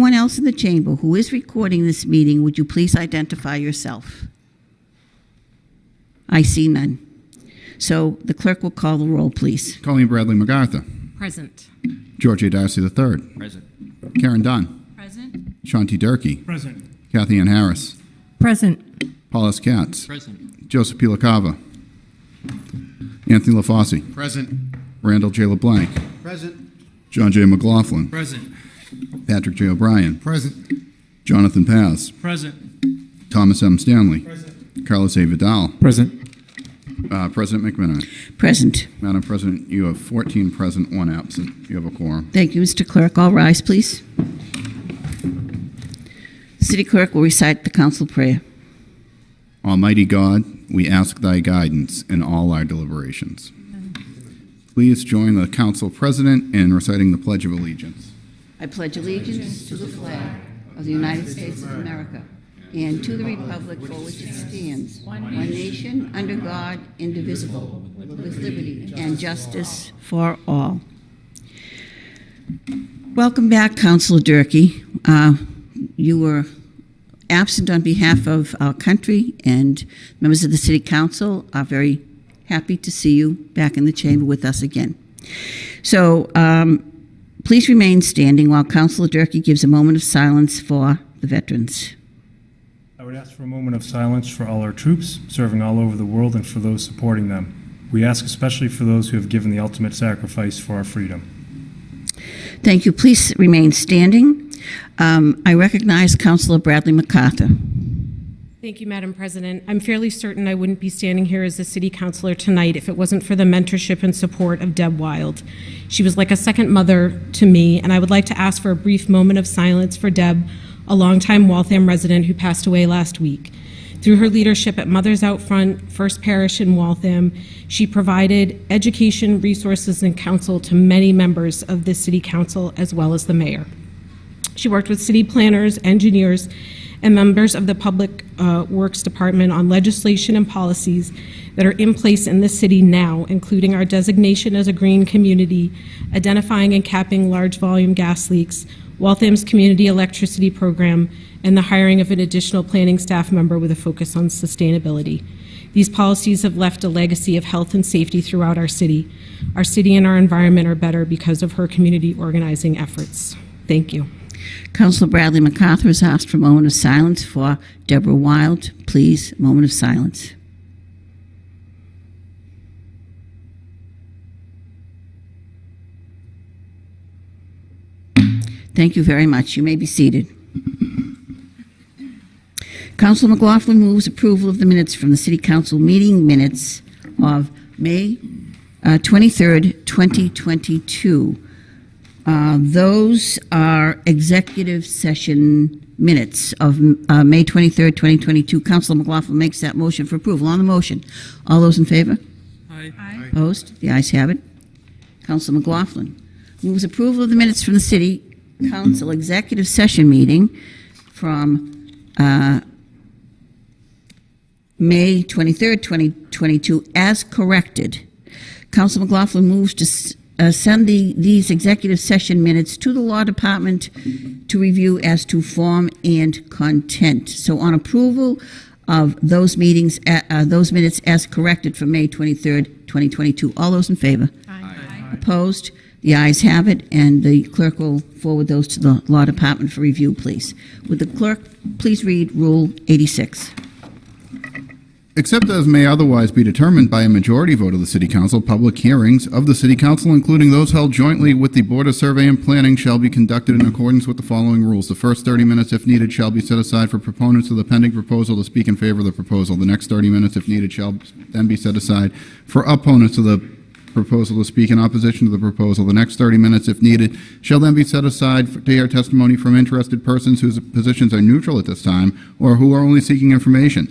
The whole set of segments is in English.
anyone else in the chamber who is recording this meeting, would you please identify yourself? I see none. So the clerk will call the roll, please. Colleen Bradley MacArthur. Present. George A. Darcy III. Present. Karen Dunn. Present. Sean T. Durkee. Present. Kathy Ann Harris. Present. Paul J. Katz. Present. Joseph P. LaCava. Anthony LaFosse. Present. Randall J. LeBlanc. Present. John J. McLaughlin. Present. Patrick J. O'Brien. Present. Jonathan Paz. Present. Thomas M. Stanley. Present. Carlos A. Vidal. Present. Uh, President McMenamin. Present. Madam President, you have 14 present, one absent. You have a quorum. Thank you, Mr. Clerk. All rise, please. City Clerk will recite the council prayer. Almighty God, we ask thy guidance in all our deliberations. Please join the council president in reciting the Pledge of Allegiance. I pledge allegiance to the flag of the United States of America and to the republic for which it stands, one nation, under God, indivisible, with liberty and justice for all. Welcome back, Councilor Durkee. Uh, You were absent on behalf of our country, and members of the City Council are very happy to see you back in the chamber with us again. So, um, Please remain standing while Councilor Durkee gives a moment of silence for the veterans. I would ask for a moment of silence for all our troops serving all over the world and for those supporting them. We ask especially for those who have given the ultimate sacrifice for our freedom. Thank you. Please remain standing. Um, I recognize Councilor Bradley MacArthur. Thank you, Madam President. I'm fairly certain I wouldn't be standing here as a city councilor tonight if it wasn't for the mentorship and support of Deb Wild. She was like a second mother to me, and I would like to ask for a brief moment of silence for Deb, a longtime Waltham resident who passed away last week. Through her leadership at Mothers Out Front, First Parish in Waltham, she provided education, resources, and counsel to many members of the city council as well as the mayor. She worked with city planners, engineers, and members of the Public uh, Works Department on legislation and policies that are in place in this city now, including our designation as a green community, identifying and capping large volume gas leaks, Waltham's community electricity program, and the hiring of an additional planning staff member with a focus on sustainability. These policies have left a legacy of health and safety throughout our city. Our city and our environment are better because of her community organizing efforts. Thank you. Councilor Bradley MacArthur has asked for a moment of silence for Deborah Wild. Please, moment of silence. Thank you very much. You may be seated. Councilor McLaughlin moves approval of the minutes from the City Council meeting minutes of May uh, 23rd, 2022. Uh, Those are executive session minutes of uh, May 23rd, 2022. Councilor McLaughlin makes that motion for approval. On the motion, all those in favor? Aye. Opposed? The ayes have it. Councilor McLaughlin moves approval of the minutes from the City Council executive session meeting from uh, May 23rd, 2022, as corrected. Council McLaughlin moves to s- uh, send the, these executive session minutes to the Law Department to review as to form and content. So on approval of those meetings, uh, uh, those minutes as corrected for May 23rd, 2022, all those in favor? Aye. Opposed? The ayes have it, and the clerk will forward those to the Law Department for review, please. Would the clerk please read Rule 86? Except as may otherwise be determined by a majority vote of the City Council, public hearings of the City Council, including those held jointly with the Board of Survey and Planning, shall be conducted in accordance with the following rules. The first 30 minutes, if needed, shall be set aside for proponents of the pending proposal to speak in favor of the proposal. The next 30 minutes, if needed, shall then be set aside for opponents of the proposal to speak in opposition to the proposal. The next 30 minutes, if needed, shall then be set aside for- to hear testimony from interested persons whose positions are neutral at this time or who are only seeking information.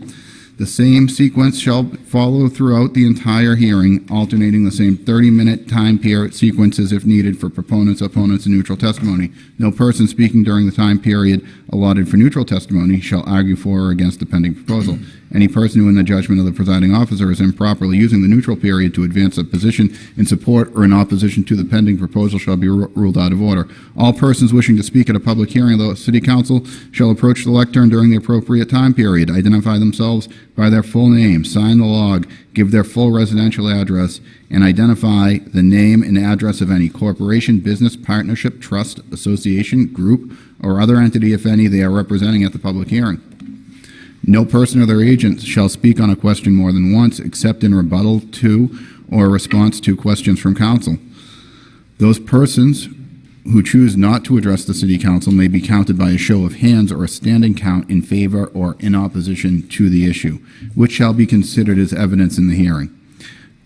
The same sequence shall follow throughout the entire hearing, alternating the same 30-minute time period sequences if needed for proponents, opponents, and neutral testimony. No person speaking during the time period allotted for neutral testimony shall argue for or against the pending proposal. Any person who, in the judgment of the presiding officer, is improperly using the neutral period to advance a position in support or in opposition to the pending proposal shall be ru- ruled out of order. All persons wishing to speak at a public hearing of the City Council shall approach the lectern during the appropriate time period, identify themselves by their full name, sign the log, give their full residential address, and identify the name and address of any corporation, business, partnership, trust, association, group, or other entity, if any, they are representing at the public hearing. No person or their agent shall speak on a question more than once, except in rebuttal to or response to questions from council. Those persons who choose not to address the city council may be counted by a show of hands or a standing count in favor or in opposition to the issue, which shall be considered as evidence in the hearing.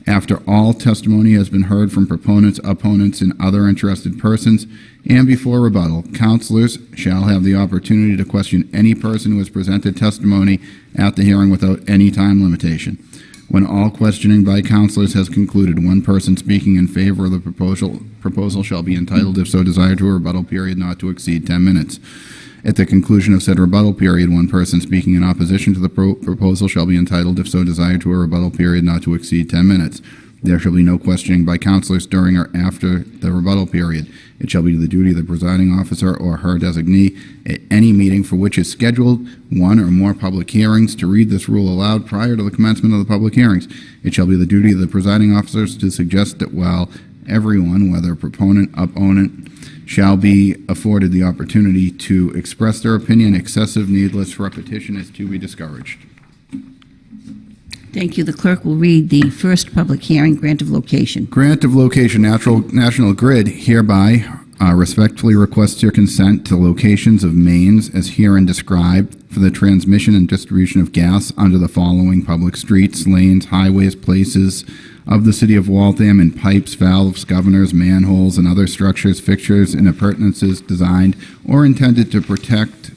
After all testimony has been heard from proponents, opponents, and other interested persons, and before rebuttal, counselors shall have the opportunity to question any person who has presented testimony at the hearing without any time limitation. When all questioning by counselors has concluded, one person speaking in favor of the proposal, proposal shall be entitled, if so desired, to a rebuttal period not to exceed 10 minutes. At the conclusion of said rebuttal period, one person speaking in opposition to the pro- proposal shall be entitled, if so desired, to a rebuttal period not to exceed 10 minutes. There shall be no questioning by counselors during or after the rebuttal period. It shall be the duty of the presiding officer or her designee at any meeting for which is scheduled one or more public hearings to read this rule aloud prior to the commencement of the public hearings. It shall be the duty of the presiding officers to suggest that while everyone, whether proponent, opponent, shall be afforded the opportunity to express their opinion, excessive needless repetition is to be discouraged. Thank you. The clerk will read the first public hearing, grant of location. Grant of location, Natural, National Grid hereby uh, respectfully requests your consent to locations of mains as herein described for the transmission and distribution of gas under the following public streets, lanes, highways, places of the city of Waltham and pipes, valves, governors, manholes, and other structures, fixtures, and appurtenances designed or intended to protect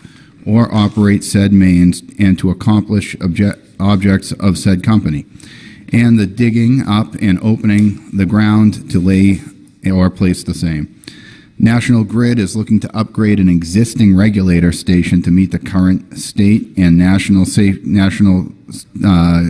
or operate said mains and to accomplish obje- objects of said company, and the digging up and opening the ground to lay or place the same. National Grid is looking to upgrade an existing regulator station to meet the current state and national safe, national uh,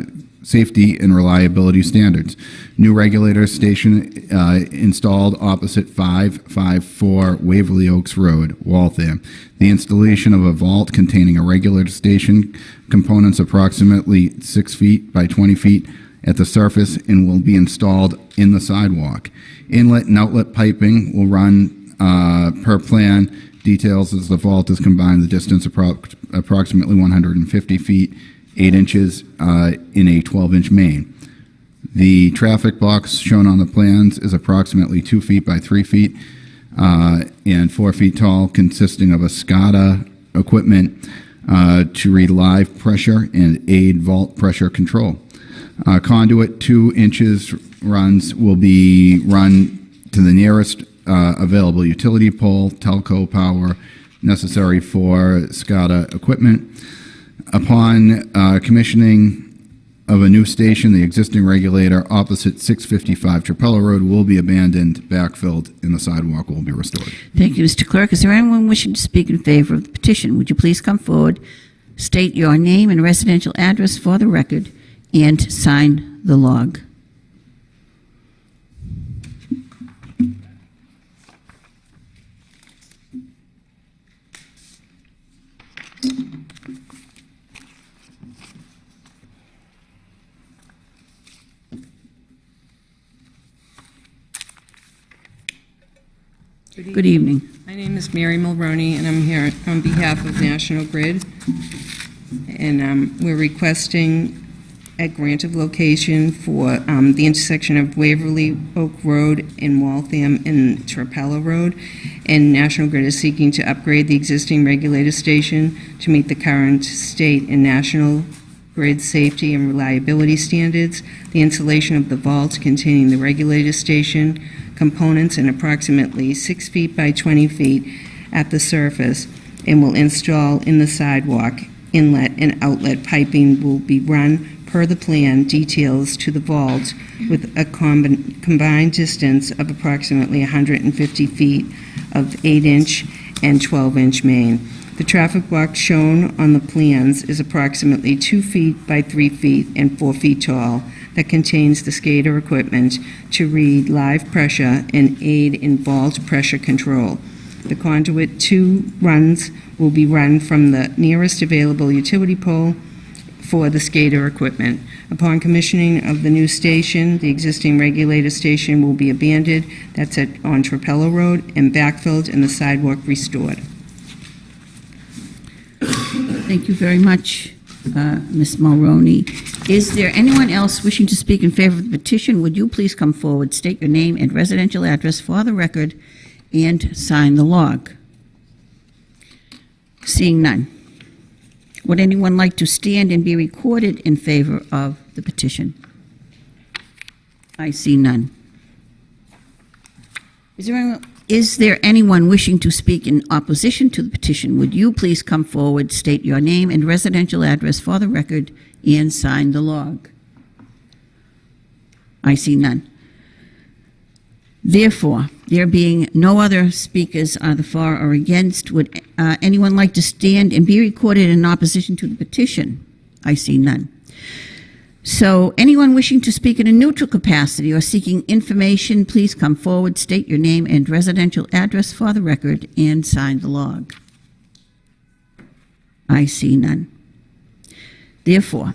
safety and reliability standards. New regulator station uh, installed opposite 554 Waverly Oaks Road, Waltham. The installation of a vault containing a regulator station, components approximately 6 feet by 20 feet at the surface and will be installed in the sidewalk. Inlet and outlet piping will run uh, per plan. Details as the vault is combined, the distance appro- approximately 150 feet, 8 inches uh, in a 12-inch main. The traffic box shown on the plans is approximately 2 feet by 3 feet uh, and 4 feet tall, consisting of a SCADA equipment uh, to read live pressure and aid vault pressure control. Uh, Conduit 2 inches runs will be run to the nearest uh, available utility pole, telco power necessary for SCADA equipment. Upon uh, commissioning of a new station, the existing regulator opposite 655 Trapelo Road will be abandoned, backfilled, and the sidewalk will be restored. Thank you, Mr. Clerk. Is there anyone wishing to speak in favor of the petition? Would you please come forward, state your name and residential address for the record, and sign the log? Good evening. My name is Mary Mulroney, and I'm here on behalf of National Grid. And um, we're requesting a grant of location for um, the intersection of Waverly Oak Road in Waltham and Trapelo Road. And National Grid is seeking to upgrade the existing regulator station to meet the current state and national grid safety and reliability standards, the installation of the vault containing the regulator station components in approximately 6 feet by 20 feet at the surface, and will install in the sidewalk. Inlet and outlet piping will be run per the plan details to the vault with a combi- combined distance of approximately 150 feet of 8-inch and 12-inch main. The traffic block shown on the plans is approximately two feet by three feet and four feet tall that contains the SCADA equipment to read live pressure and aid in vault pressure control. The conduit two runs will be run from the nearest available utility pole for the SCADA equipment. Upon commissioning of the new station, the existing regulator station will be abandoned, that's at, on Trapelo Road, and backfilled and the sidewalk restored. Thank you very much, uh, Ms. Mulroney. Is there anyone else wishing to speak in favor of the petition? Would you please come forward, state your name and residential address for the record, and sign the log? Seeing none. Would anyone like to stand and be recorded in favor of the petition? I see none. Is there, anyone- is there anyone wishing to speak in opposition to the petition? Would you please come forward, state your name and residential address for the record, and sign the log? I see none. Therefore, there being no other speakers either for or against, would uh, anyone like to stand and be recorded in opposition to the petition? I see none. So, anyone wishing to speak in a neutral capacity or seeking information, please come forward, state your name and residential address for the record, and sign the log. I see none. Therefore,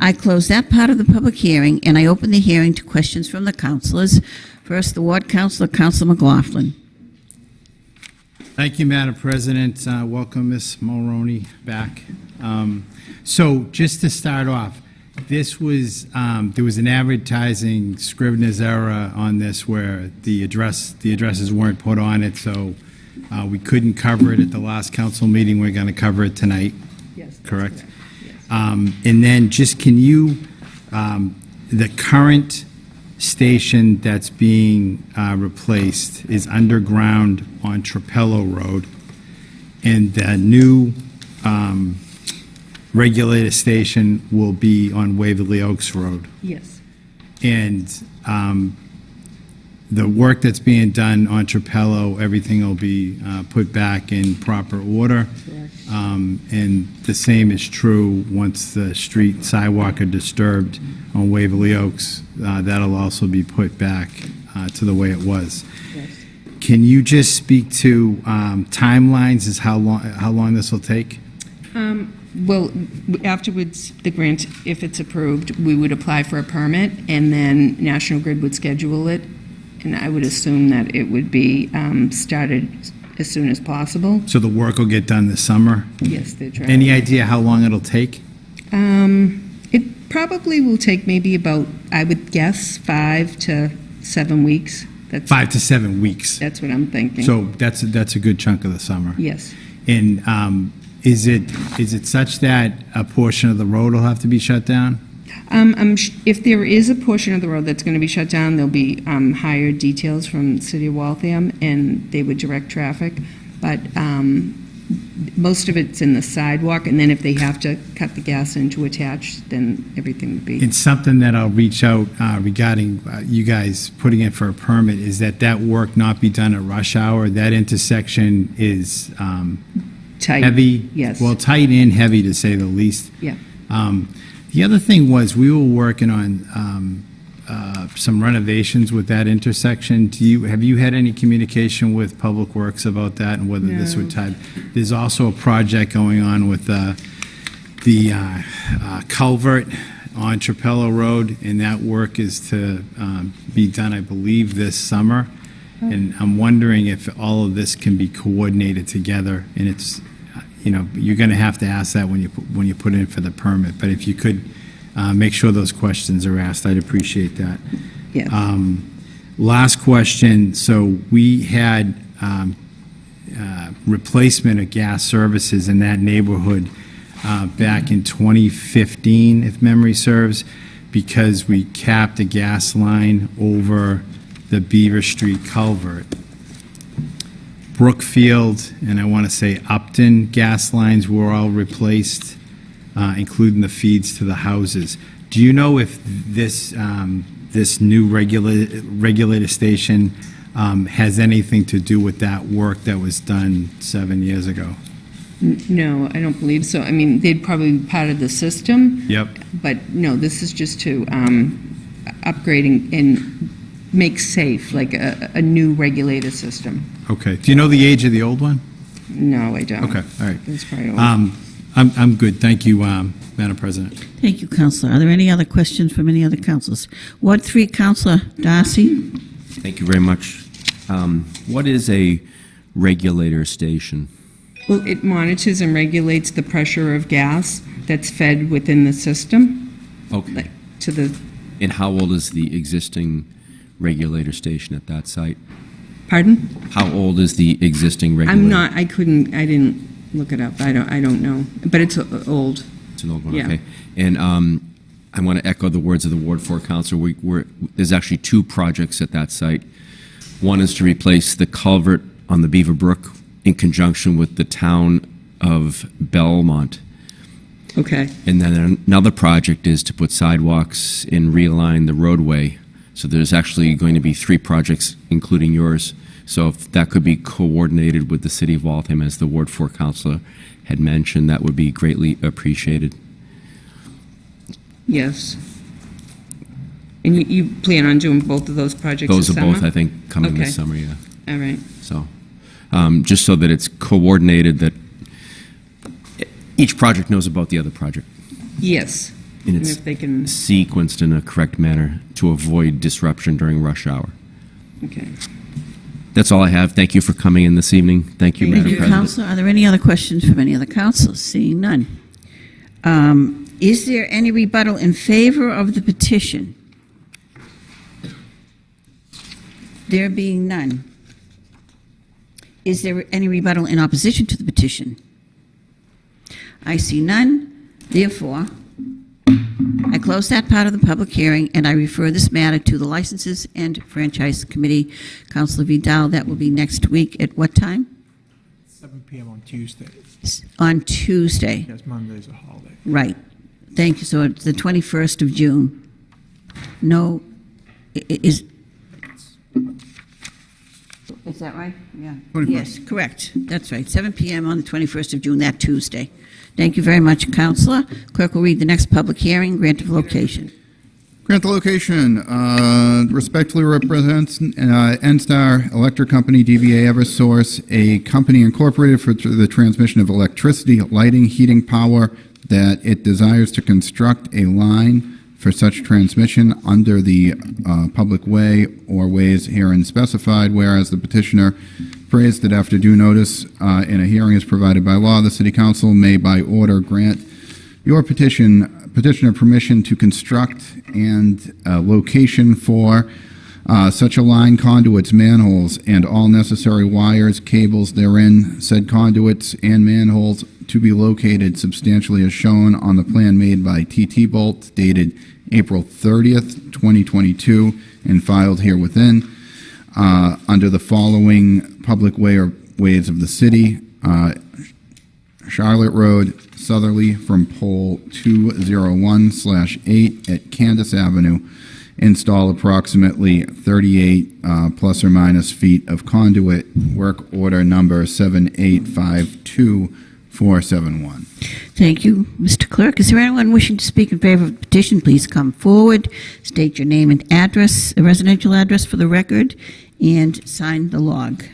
I close that part of the public hearing, and I open the hearing to questions from the councilors. First, the ward councilor, Councilor McLaughlin. Thank you, Madam President. Uh, Welcome, Ms. Mulroney, back. Um, So just to start off, this was, um, there was an advertising Scrivener's error on this where the address, the addresses weren't put on it, so uh, we couldn't cover it at the last council meeting. We're going to cover it tonight, Yes. correct? Um, And then just can you, um, the current station that's being uh, replaced is underground on Trapelo Road, and the new um, regulator station will be on Waverly Oaks Road. Yes. And um, the work that's being done on Trapelo, everything will be uh, put back in proper order. Um, And the same is true once the street sidewalk are disturbed on Waverly Oaks. uh, That'll also be put back uh, to the way it was. Can you just speak to um, timelines, is how long, how long this will take? Well, afterwards, the grant, if it's approved, we would apply for a permit, and then National Grid would schedule it, and I would assume that it would be um, started as soon as possible. So the work will get done this summer? Yes, they're trying. Any idea how long it'll take? Um, It probably will take maybe about, I would guess, five to seven weeks. That's Five to seven weeks. That's what I'm thinking. So that's, that's a good chunk of the summer. Yes. And um, is it, is it such that a portion of the road will have to be shut down? Um, sh- If there is a portion of the road that's going to be shut down, there'll be um, hired details from the City of Waltham, and they would direct traffic. But um, most of it's in the sidewalk, and then if they have to cut the gas in to attach, then everything would be, It's something that I'll reach out uh, regarding uh, you guys putting in for a permit, is that that work not be done at rush hour. That intersection is um, tight. heavy. Yes. Well, tight and heavy, to say the least. Yeah. Um, The other thing was, we were working on um, uh, some renovations with that intersection. Do you, have you had any communication with Public Works about that and whether this would tie? There's also a project going on with uh, the uh, uh, culvert on Trapelo Road, and that work is to um, be done, I believe, this summer. And I'm wondering if all of this can be coordinated together, and it's, you know, you're going to have to ask that when you, when you put in for the permit, but if you could uh, make sure those questions are asked, I'd appreciate that. Yes. Um, Last question, so we had um, uh, replacement of gas services in that neighborhood uh, back in 2015, if memory serves, because we capped a gas line over the Beaver Street culvert. Brookfield, and I want to say Upton gas lines were all replaced, uh, including the feeds to the houses. Do you know if this, um, this new regula- regulator station um, has anything to do with that work that was done seven years ago. No, I don't believe so. I mean, they'd probably be part of the system. Yep. But no, this is just to um, upgrading and make safe, like a, a new regulator system. Okay. Do you know the age of the old one? No, I don't. Okay, all right. That's probably old. Um, I'm, I'm good. Thank you, um, Madam President. Thank you, Counselor. Are there any other questions from any other councilors? Ward 3, Counselor Darcy? Thank you very much. Um, What is a regulator station? Well, it monitors and regulates the pressure of gas that's fed within the system, Okay. like to the, And how old is the existing regulator station at that site? Pardon? How old is the existing regulator? I'm not, I couldn't, I didn't look it up. I don't, I don't know. But it's uh, old. It's an old one, Yeah. okay. And um, I want to echo the words of the Ward 4 Council. We, we're, there's actually two projects at that site. One is to replace the culvert on the Beaver Brook in conjunction with the town of Belmont. Okay. And then another project is to put sidewalks and realign the roadway. So there's actually going to be three projects, including yours. So if that could be coordinated with the city of Waltham, as the Ward 4 councilor had mentioned, that would be greatly appreciated. Yes. And you, you plan on doing both of those projects Those are both. I think, coming Okay. this summer, yeah. All right. So, um, just so that it's coordinated, that each project knows about the other project. Yes. And And it's if they can, sequenced in a correct manner to avoid disruption during rush hour. okay. That's all I have. Thank you for coming in this evening. Thank you, Thank Madam you, President. Counselor. Are there any other questions from any other councilors? Seeing none. Um, Is there any rebuttal in favor of the petition? There being none. Is there any rebuttal in opposition to the petition? I see none. Therefore, close that part of the public hearing, and I refer this matter to the Licenses and Franchise Committee. Councilor Vidal, that will be next week at what time? 7 PM on Tuesday, On Tuesday, because Monday's a holiday. right. Thank you. So it's the 21st of June. No, i- i- is, is that right? Yeah. 21st. Yes, correct. That's right. 7 PM on the 21st of June, that Tuesday. Thank you very much, Counselor. Clerk will read the next public hearing, grant of location. Grant the location, uh, respectfully represents uh, NSTAR Electric Company, DBA Eversource, a company incorporated for the transmission of electricity, lighting, heating, power, that it desires to construct a line for such transmission under the uh, public way or ways herein specified, whereas the petitioner praised that after due notice uh, in a hearing is provided by law, the city council may by order grant your petition, petitioner permission to construct and uh, location for uh, such a line conduits, manholes, and all necessary wires, cables therein, said conduits and manholes to be located substantially as shown on the plan made by TT Bolt dated April 30th, 2022, and filed here within, uh, under the following public way or ways of the city, uh, Charlotte Road, southerly from pole 201 slash 8 at Candace Avenue. Install approximately 38 uh, plus or minus feet of conduit, work order number 7852471. Thank you, Mr. Clerk. Is there anyone wishing to speak in favor of the petition? Please come forward, state your name and address, a residential address for the record, and sign the log.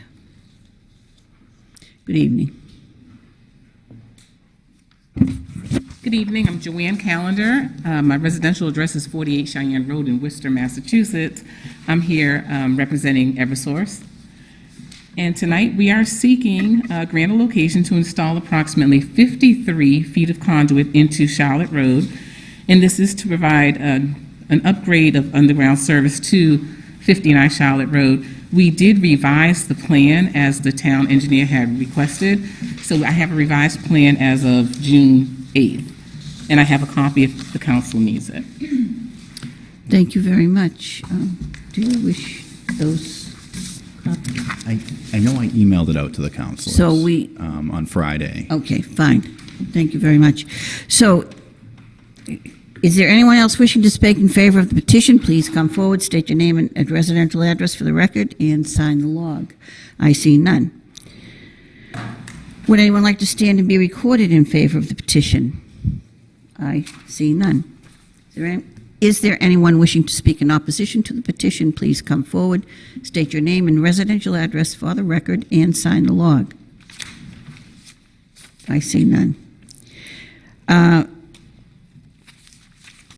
Good evening. Good evening, I'm Joanne Calendar. Uh, My residential address is 48 Cheyenne Road in Worcester, Massachusetts. I'm here um, representing Eversource. And tonight, we are seeking a grant a location to install approximately 53 feet of conduit into Charlotte Road. And this is to provide an an upgrade of underground service to 59 Charlotte Road. We did revise the plan as the town engineer had requested. So I have a revised plan as of June 8th. And I have a copy if the council needs it. Thank you very much. Um, Do you wish those copies? I, I know I emailed it out to the council. So we- um, On Friday. Okay, fine. Thank you very much. So, Is there anyone else wishing to speak in favor of the petition? Please come forward, state your name and residential address for the record, and sign the log. I see none. Would anyone like to stand and be recorded in favor of the petition? I see none. Is there any- Is there anyone wishing to speak in opposition to the petition? Please come forward, state your name and residential address for the record, and sign the log. I see none. Uh,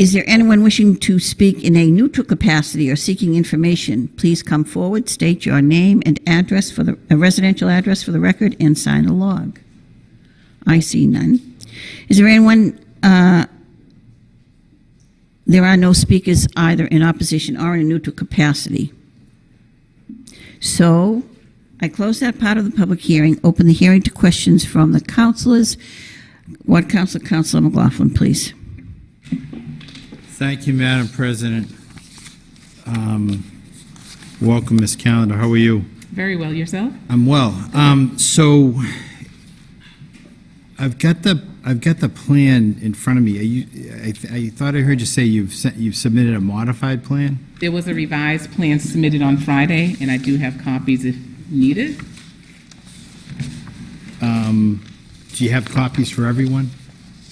Is there anyone wishing to speak in a neutral capacity or seeking information? Please come forward, state your name and address for the, a residential address for the record, and sign a log. I see none. Is there anyone, uh, there are no speakers either in opposition or in a neutral capacity. So, I close that part of the public hearing, open the hearing to questions from the councilors. What council, Councilor McLaughlin, please. Thank you, Madam President. Um, Welcome, Ms. Calendar. How are you? Very well, yourself? I'm well. Um, So I've got the, I've got the plan in front of me. You, I th- I thought I heard you say you've, sent- you've submitted a modified plan? There was a revised plan submitted on Friday, and I do have copies if needed. Um, Do you have copies for everyone?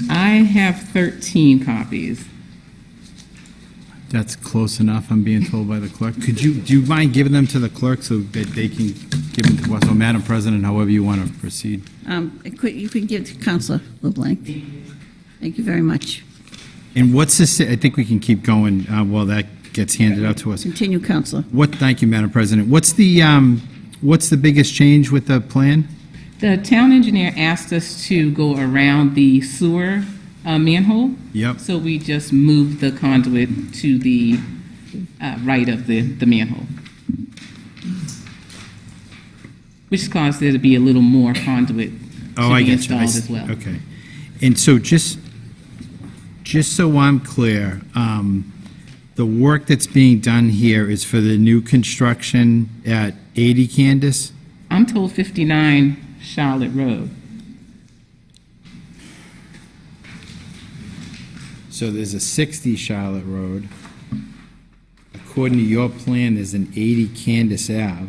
I have 13 copies. That's close enough, I'm being told by the clerk. Could you, do you mind giving them to the clerk so that they can give them to us? So, Madam President, however you want to proceed. Um, could- You could give to Councilor LeBlanc. Thank you very much. And what's this, I think we can keep going uh, while that gets handed out to us. Continue, Councilor. What, thank you, Madam President. What's the, um, what's the biggest change with the plan? The town engineer asked us to go around the sewer uh, manhole. Yep. So we just moved the conduit to the uh, right of the, the manhole. Which caused there to be a little more conduit Oh, to I be get you. I installed as well. Okay. And so just, just so I'm clear, um, the work that's being done here is for the new construction at 80 Candace? I'm told 59 Charlotte Road. So there's a 60 Charlotte Road. According to your plan, there's an 80 Candace Ave.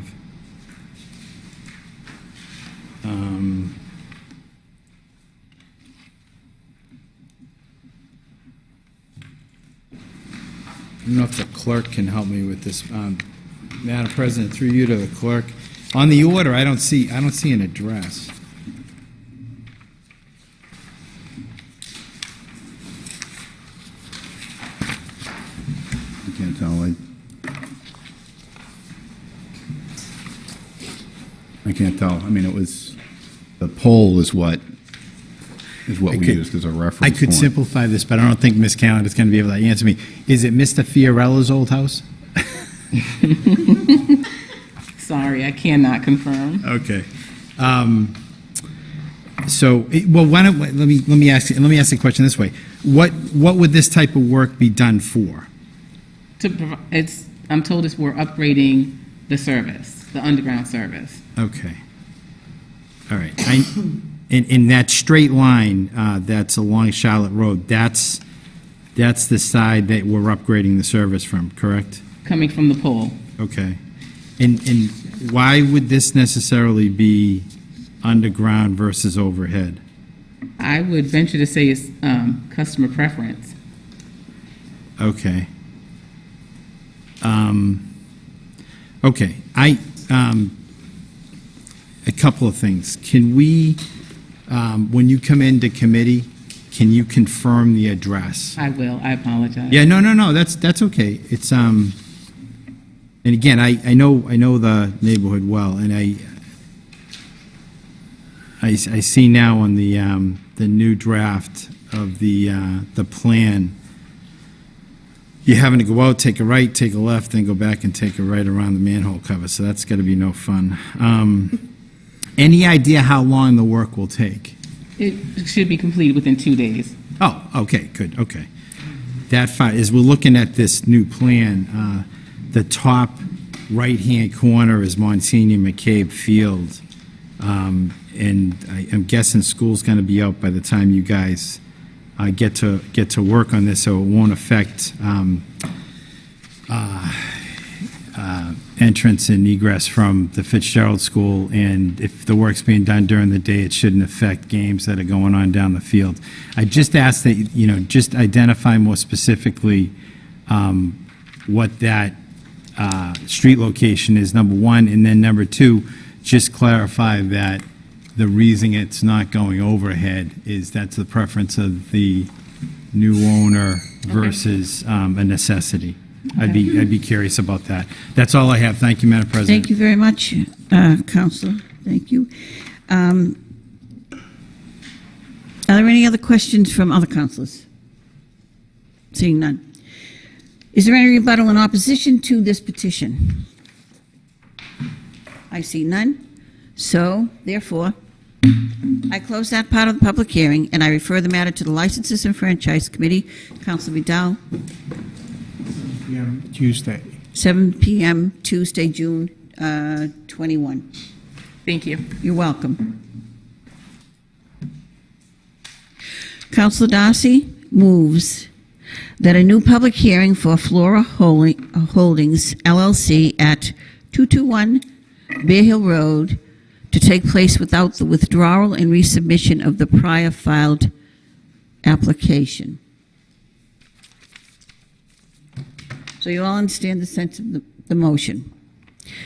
Um, I don't know if the clerk can help me with this. Um, Madam President, through you to the clerk. On the order, I don't see, I don't see an address. Can't tell. I, I can't tell. I mean, it was, the poll is what, is what I we could- used as a reference I could point. simplify this, but I don't think Miss Ms. is going to be able to answer me. Is it Mr. Fiorella's old house? Sorry, I cannot confirm. Okay. Um, So, well, why don't, let me, let me ask, you- let me ask the question this way. What, what would this type of work be done for? To, it's, I'm told it's we're upgrading the service, the underground service. Okay. All right. I, in, in that straight line, uh, that's along Charlotte Road, that's, that's the side that we're upgrading the service from, correct? coming from the pole. Okay. And, and why would this necessarily be underground versus overhead? I would venture to say it's um, customer preference. Okay. Um, okay, I, um, a couple of things. Can we, um, when you come into committee, can you confirm the address? I will, I apologize. Yeah, no, no, no, that's, that's okay. It's, um, and again, I, I know, I know the neighborhood well, and I, I, I see now on the, um, the new draft of the, uh, the plan, you're having to go out, take a right, take a left, then go back and take a right around the manhole cover, so that's gotta be no fun. Um, any idea how long the work will take? It should be completed within two days. Oh, okay, good, okay. That fine, as we're looking at this new plan, uh, the top right-hand corner is Monsignor McCabe Field. Um, And I- I'm guessing school's going to be out by the time you guys get to, get to work on this so it won't affect um, uh, uh, entrance and egress from the Fitzgerald School, and if the work's being done during the day, it shouldn't affect games that are going on down the field. I just ask that, you know, just identify more specifically um, what that uh, street location is, number one, and then number two, just clarify that the reason it's not going overhead is that's the preference of the new owner versus um, a necessity. I'd be, I'd be curious about that. That's all I have. Thank you, Madam President. Thank you very much, uh, Counselor. Thank you. Um, Are there any other questions from other councilors? Seeing none. Is there any rebuttal in opposition to this petition? I see none. So, therefore, I close that part of the public hearing, and I refer the matter to the Licenses and Franchise Committee. Counselor Vidal, PM Tuesday. 7 PM, Tuesday, June uh, 21. Thank you. You're welcome. Councilor Darcy moves that a new public hearing for Flora Holdings LLC at 221 Bear Hill Road to take place without the withdrawal and resubmission of the prior filed application. So you all understand the sense of the, the motion.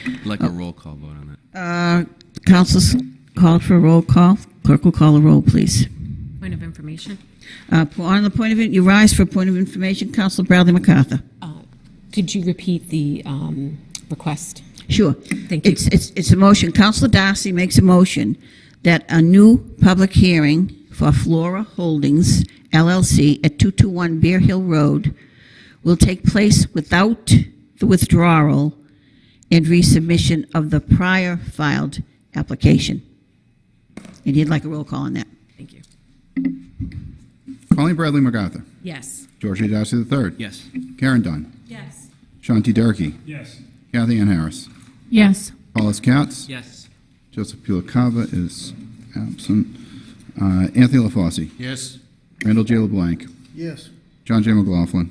I'd like a roll call vote on that. Uh, Council's called for a roll call. Clerk will call a roll, please. Point of information. Uh, On the point of, it, you rise for a point of information, Councilor Bradley MacArthur. Could you repeat the um, request? Sure. Thank you. It's, it's, it's a motion. Councilor Darcy makes a motion that a new public hearing for Flora Holdings LLC at 221 Bear Hill Road will take place without the withdrawal and resubmission of the prior filed application. And he'd like a roll call on that. Thank you. Colleen Bradley MacArthur. Yes. George A. Darcy III. Yes. Karen Dunn. Yes. Sean T. Durkee. Yes. Kathy Ann Harris. Yes. Paul J. Katz. Yes. Joseph P. LaCava is absent. Uh, Anthony LaFosse. Yes. Randall J. LeBlanc. Yes. John J. McLaughlin.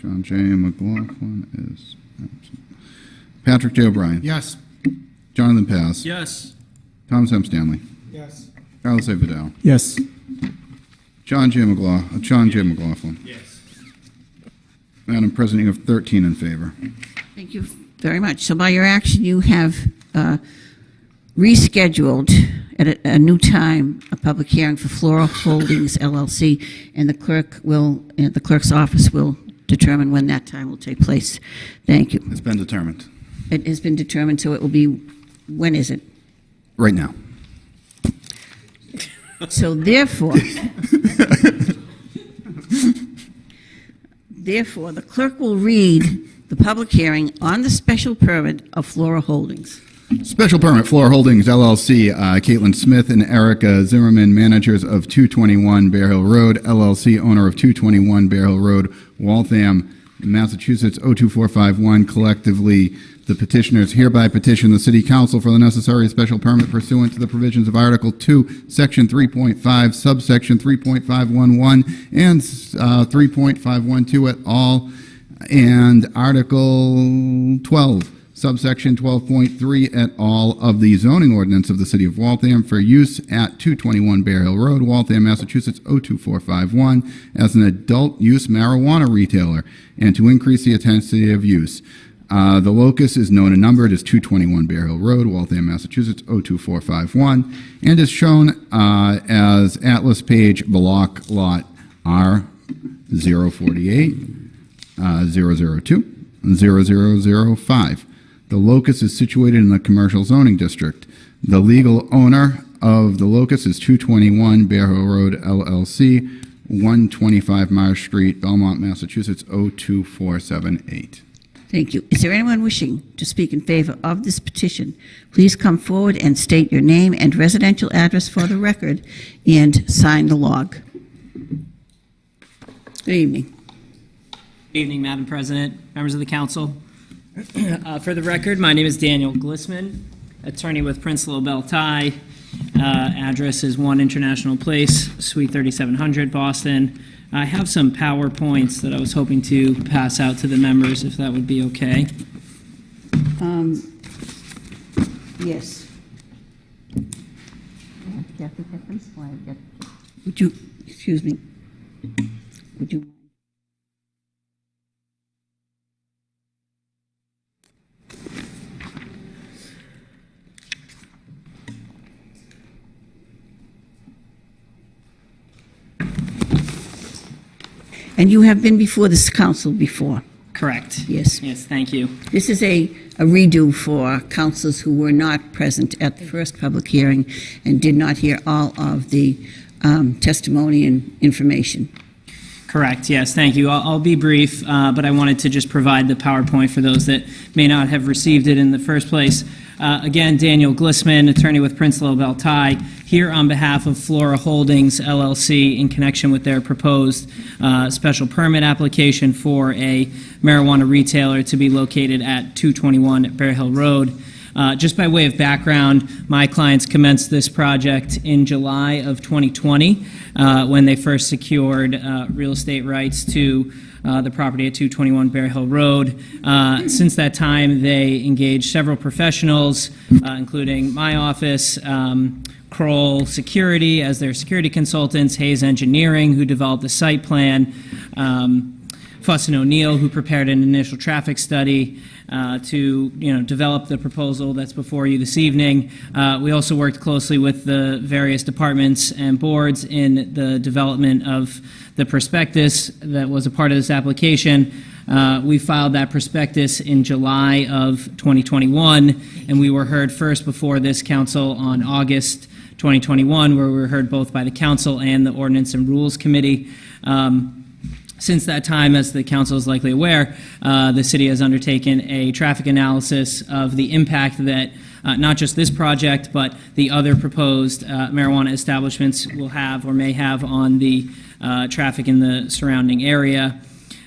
John J. McLaughlin is absent. Patrick J. O'Brien. Yes. Jonathan Paz? Yes. Thomas M. Stanley. Yes. Carlos A. Vidal. Yes. John J. McLaughlin. John J. McLaughlin. Yes. Madam President, you have 13 in favor. Thank you very much. So by your action, you have uh, rescheduled at a, a new time a public hearing for Flora Holdings LLC, and the clerk will, and the clerk's office will determine when that time will take place. Thank you. It's been determined. It has been determined, so it will be, when is it? Right now. So therefore, therefore, the clerk will read the public hearing on the special permit of Flora Holdings. Special permit, Flora Holdings LLC, uh, Caitlin Smith and Erica Zimmerman, managers of 221 Bear Hill Road, LLC, owner of 221 Bear Hill Road, Waltham, Massachusetts 02451, collectively the petitioners hereby petition the City Council for the necessary special permit pursuant to the provisions of Article 2, Section 3.5, subsection 3.511, and uh, 3.512 at all, and Article 12, subsection 12.3 et al. of the zoning ordinance of the City of Waltham for use at 221 Bear Hill Road, Waltham, Massachusetts 02451, as an adult use marijuana retailer, and to increase the intensity of use. Uh, the locus is known and numbered as 221 Bear Hill Road, Waltham, Massachusetts 02451, and is shown uh, as Atlas Page Block Lot R 048, uh, 002 0005. The locus is situated in the commercial zoning district. The legal owner of the locus is 221 Bear Hill Road LLC, 125 Myers Street, Belmont, Massachusetts 02478. Thank you. Is there anyone wishing to speak in favor of this petition? Please come forward and state your name and residential address for the record and sign the log. Good evening. Good evening, Madam President, members of the council. Uh, For the record, my name is Daniel Glissman, attorney with Prince Lobel Tye, Uh, Address is 1 International Place, Suite 3700, Boston. I have some PowerPoints that I was hoping to pass out to the members, if that would be okay. Um, Yes. Kathy Pippin, why, I've got- Would you, excuse me, would you? And you have been before this council before? Correct. Yes. Yes, thank you. This is a, a redo for councilors who were not present at the first public hearing and did not hear all of the um, testimony and information. Correct, yes, thank you. I'll, I'll be brief, uh, but I wanted to just provide the PowerPoint for those that may not have received it in the first place. Uh, Again, Daniel Glissman, attorney with Prince Lobel Tye, here on behalf of Flora Holdings LLC in connection with their proposed uh, special permit application for a marijuana retailer to be located at 221 Bear Hill Road. Uh, Just by way of background, my clients commenced this project in July of 2020 uh, when they first secured uh, real estate rights to uh, the property at 221 Bear Hill Road. Uh, Since that time, they engaged several professionals, uh, including my office, um, Kroll Security as their security consultants, Hayes Engineering, who developed the site plan, um, Fuss and O'Neill, who prepared an initial traffic study uh, to, you know, develop the proposal that's before you this evening. Uh, We also worked closely with the various departments and boards in the development of the prospectus that was a part of this application. Uh, We filed that prospectus in July of 2021, and we were heard first before this council on August 2021, where we were heard both by the council and the Ordinance and Rules Committee. Um, since that time, as the council is likely aware, uh, the city has undertaken a traffic analysis of the impact that uh, not just this project, but the other proposed uh, marijuana establishments will have or may have on the uh, traffic in the surrounding area.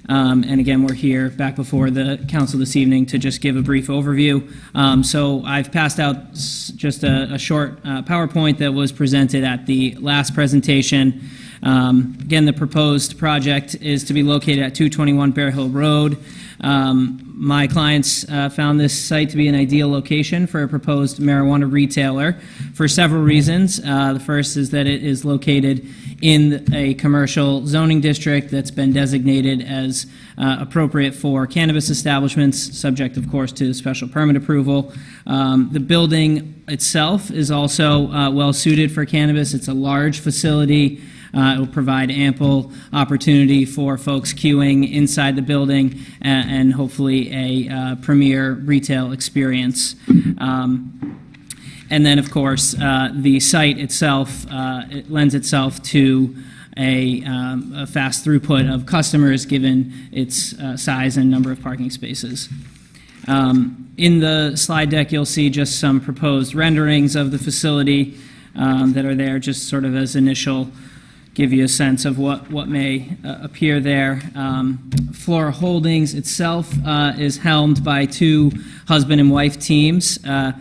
Um, And again, we're here back before the council this evening to just give a brief overview. Um, So I've passed out just a a short uh, PowerPoint that was presented at the last presentation. Um, Again, the proposed project is to be located at 221 Bear Hill Road. Um, My clients uh, found this site to be an ideal location for a proposed marijuana retailer for several reasons. Uh, The first is that it is located in a commercial zoning district that's been designated as uh, appropriate for cannabis establishments, subject, of course, to special permit approval. Um, The building itself is also uh, well-suited for cannabis. It's a large facility. Uh, It will provide ample opportunity for folks queuing inside the building a- and hopefully a uh, premier retail experience. Um, and then, of course, uh, the site itself, uh, it lends itself to a um, a fast throughput of customers, given its uh, size and number of parking spaces. Um, In the slide deck, you'll see just some proposed renderings of the facility um, that are there, just sort of as initial, give you a sense of what, what may uh, appear there. Um, Flora Holdings itself uh, is helmed by two husband and wife teams. Uh,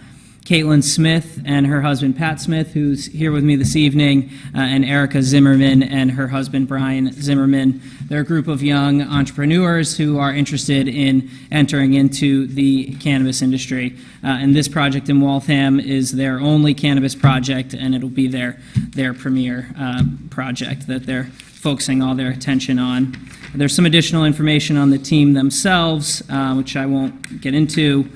Caitlin Smith and her husband Pat Smith, who's here with me this evening, uh, and Erica Zimmerman and her husband Brian Zimmerman. They're a group of young entrepreneurs who are interested in entering into the cannabis industry. Uh, and this project in Waltham is their only cannabis project, and it'll be their, their premier uh, project that they're focusing all their attention on. There's some additional information on the team themselves, uh, which I won't get into.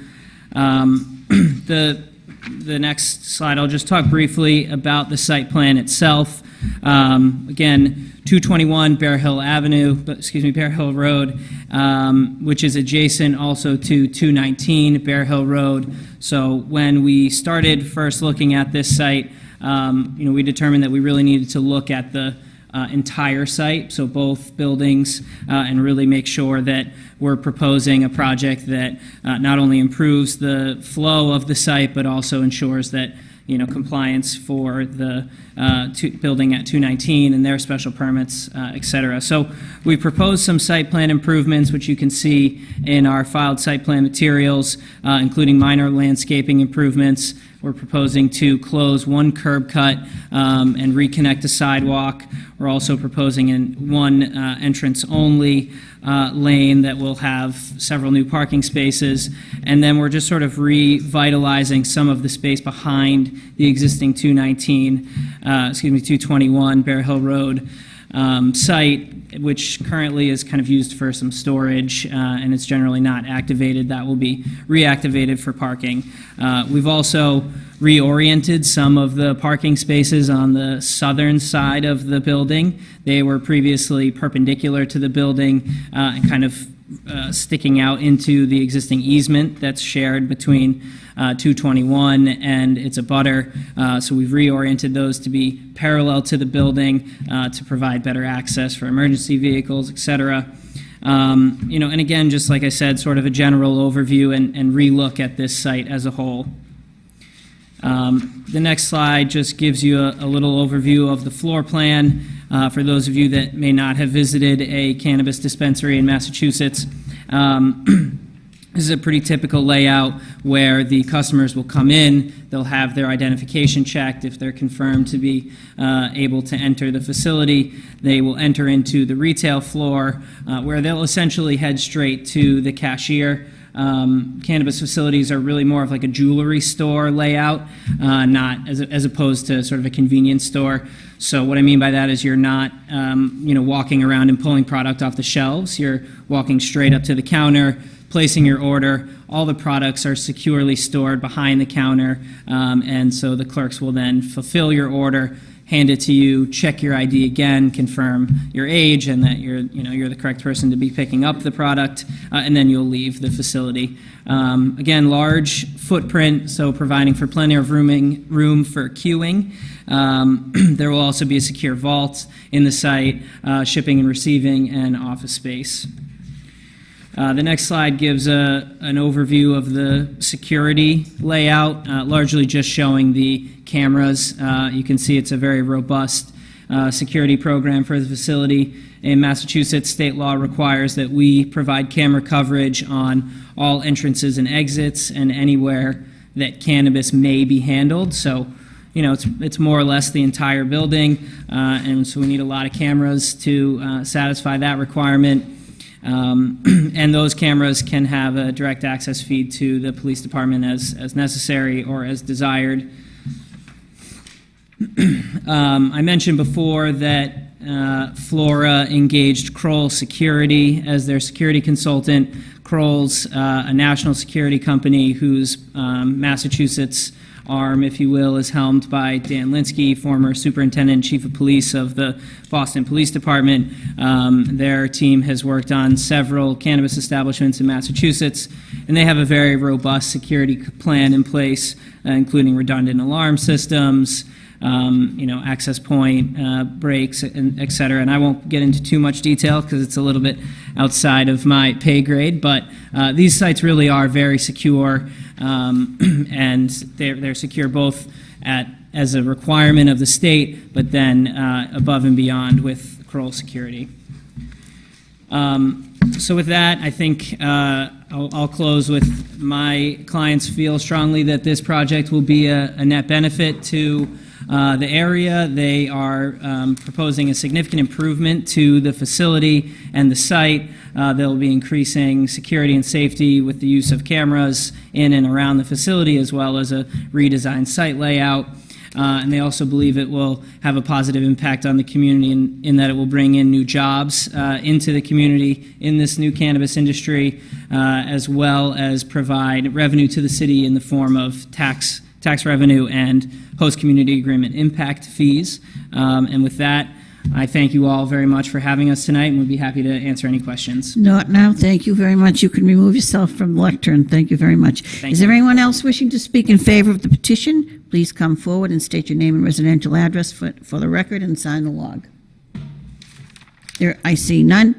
Um, the the next slide, I'll just talk briefly about the site plan itself. Um, Again, 221 Bear Hill Avenue, excuse me, Bear Hill Road, um, which is adjacent also to 219 Bear Hill Road. So when we started first looking at this site, um, you know, we determined that we really needed to look at the uh, entire site, so both buildings, uh, and really make sure that we're proposing a project that uh, not only improves the flow of the site, but also ensures that, you know, compliance for the uh, building at 219 and their special permits, uh, et cetera. So we proposed some site plan improvements, which you can see in our filed site plan materials, uh, including minor landscaping improvements, We're proposing to close one curb cut um, and reconnect a sidewalk. We're also proposing in one uh, entrance-only uh, lane that will have several new parking spaces. And then we're just sort of revitalizing some of the space behind the existing 219, uh, excuse me, 221 Bear Hill Road um, site, which currently is kind of used for some storage, uh, and it's generally not activated. That will be reactivated for parking. Uh, We've also reoriented some of the parking spaces on the southern side of the building. They were previously perpendicular to the building uh, and kind of uh, sticking out into the existing easement that's shared between uh, 221 and its a butter. Uh, so we've reoriented those to be parallel to the building uh, to provide better access for emergency vehicles, et cetera. Um, you know, and again, just like I said, sort of a general overview and, and relook at this site as a whole. Um, The next slide just gives you a, a little overview of the floor plan. Uh, For those of you that may not have visited a cannabis dispensary in Massachusetts, um, this is a pretty typical layout where the customers will come in, they'll have their identification checked. If they're confirmed to be uh, able to enter the facility, they will enter into the retail floor uh, where they'll essentially head straight to the cashier. Um, Cannabis facilities are really more of like a jewelry store layout, uh, not as, as opposed to sort of a convenience store. So what I mean by that is you're not, um, you know, walking around and pulling product off the shelves. You're walking straight up to the counter, placing your order. All the products are securely stored behind the counter, um, and so the clerks will then fulfill your order, hand it to you, check your ID again, confirm your age and that you're, you know, you're the correct person to be picking up the product, uh, and then you'll leave the facility. Um, again, large footprint, so providing for plenty of rooming, room for queuing. Um, there will also be a secure vault in the site, uh, shipping and receiving, and office space. Uh, The next slide gives a, an overview of the security layout, uh, largely just showing the cameras. Uh, You can see it's a very robust uh, security program for the facility. In Massachusetts, state law requires that we provide camera coverage on all entrances and exits and anywhere that cannabis may be handled. So, you know, it's, it's more or less the entire building, uh, and so we need a lot of cameras to uh, satisfy that requirement. Um, And those cameras can have a direct access feed to the police department as, as necessary or as desired. Um, I mentioned before that uh, Flora engaged Kroll Security as their security consultant. Kroll's uh, a national security company whose um, Massachusetts arm, if you will, is helmed by Dan Linskey, former superintendent chief of police of the Boston Police Department. Um, their team has worked on several cannabis establishments in Massachusetts, and they have a very robust security plan in place, uh, including redundant alarm systems, um, you know, access point, uh, breaks, and et cetera. And I won't get into too much detail because it's a little bit outside of my pay grade, but uh, these sites really are very secure, um, and they're, they're secure both at, as a requirement of the state, but then uh, above and beyond with Kroll Security. Um, So with that, I think uh, I'll I'll close with my clients feel strongly that this project will be a a net benefit to uh, the area. They are um, proposing a significant improvement to the facility and the site. Uh, They'll be increasing security and safety with the use of cameras in and around the facility, as well as a redesigned site layout. Uh, And they also believe it will have a positive impact on the community in, in that it will bring in new jobs uh, into the community in this new cannabis industry, uh, as well as provide revenue to the city in the form of tax, tax revenue and host community agreement impact fees. Um, And with that, I thank you all very much for having us tonight, and we'd be happy to answer any questions. Not now, thank you very much. You can remove yourself from the lectern. Thank you very much. Thank Is there anyone else wishing to speak in favor of the petition? Please come forward and state your name and residential address for, for the record and sign the log. There, I see none.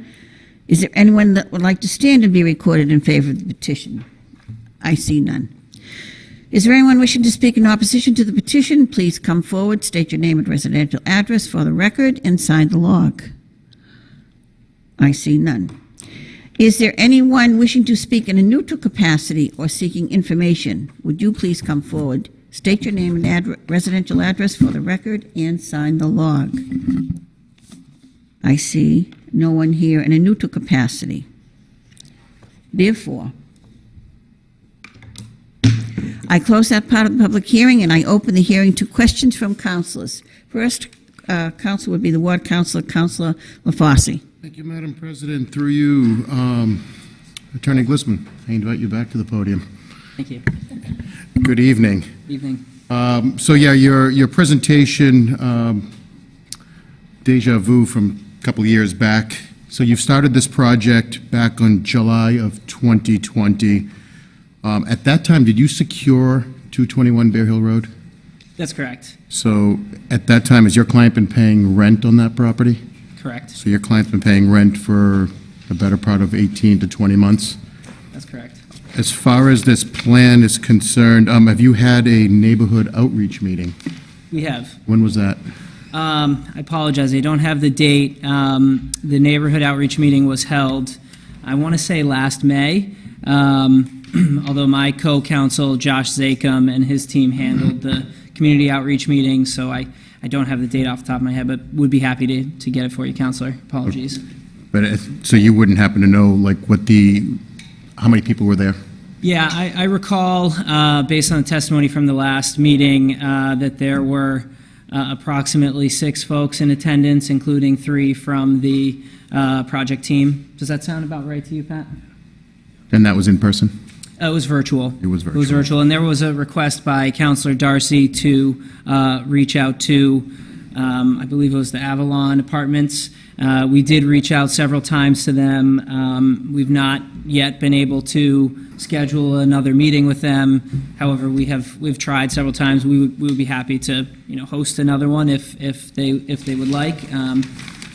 Is there anyone that would like to stand and be recorded in favor of the petition? I see none. Is there anyone wishing to speak in opposition to the petition? Please come forward, state your name and residential address for the record, and sign the log. I see none. Is there anyone wishing to speak in a neutral capacity or seeking information? Would you please come forward, state your name and residential address for the record, and sign the log. I see no one here in a neutral capacity. Therefore, I close that part of the public hearing, and I open the hearing to questions from councilors. First, uh, council would be the ward councilor, Councilor LaFosse. Thank you, Madam President. Through you, um, Attorney Glissman, I invite you back to the podium. Thank you. Good evening. Evening. Um, So yeah, your, your presentation, um, deja vu from a couple of years back. So you've started this project back on July of 2020. Um, At that time, did you secure 221 Bear Hill Road? That's correct. So at that time, has your client been paying rent on that property? Correct. So your client's been paying rent for the better part of 18 to 20 months? That's correct. As far as this plan is concerned, um, have you had a neighborhood outreach meeting? We have. When was that? Um, I apologize, I don't have the date. Um, The neighborhood outreach meeting was held, I want to say last May, um, although my co-counsel, Josh Zakim, and his team handled the community outreach meeting, so I, I don't have the date off the top of my head, but would be happy to, to get it for you, Counselor. Apologies. But, it- so you wouldn't happen to know, like, what the, how many people were there? Yeah, I, I recall, uh, based on the testimony from the last meeting, uh, that there were uh, approximately six folks in attendance, including three from the uh, project team. Does that sound about right to you, Pat? And that was in person? Uh, It was virtual. It was It was virtual. virtual, and there was a request by Counselor Darcy to uh, reach out to, um, I believe it was the Avalon Apartments. Uh, We did reach out several times to them. Um, We've not yet been able to schedule another meeting with them. However, we have, we've tried several times. We would, we would be happy to, you know, host another one if, if they, if they would like. Um,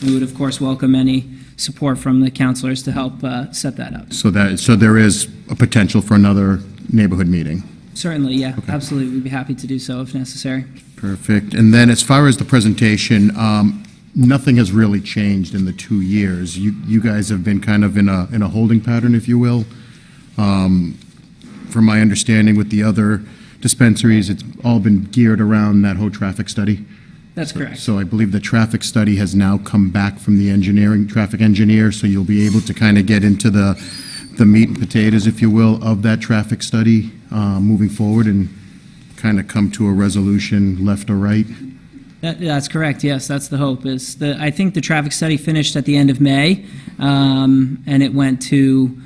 We would, of course, welcome any support from the counselors to help uh, set that up. So that, so there is a potential for another neighborhood meeting? Certainly, yeah, absolutely. We'd be happy to do so if necessary. Perfect. And then as far as the presentation, um, nothing has really changed in the two years. You, you guys have been kind of in a, in a holding pattern, if you will. Um, From my understanding with the other dispensaries, it's all been geared around that whole traffic study. That's correct. So I believe the traffic study has now come back from the engineering, traffic engineer, so you'll be able to kind of get into the, the meat and potatoes, if you will, of that traffic study uh, moving forward and kind of come to a resolution, left or right. That, that's correct. Yes, that's the hope. Is the I think the traffic study finished at the end of May, um, and it went to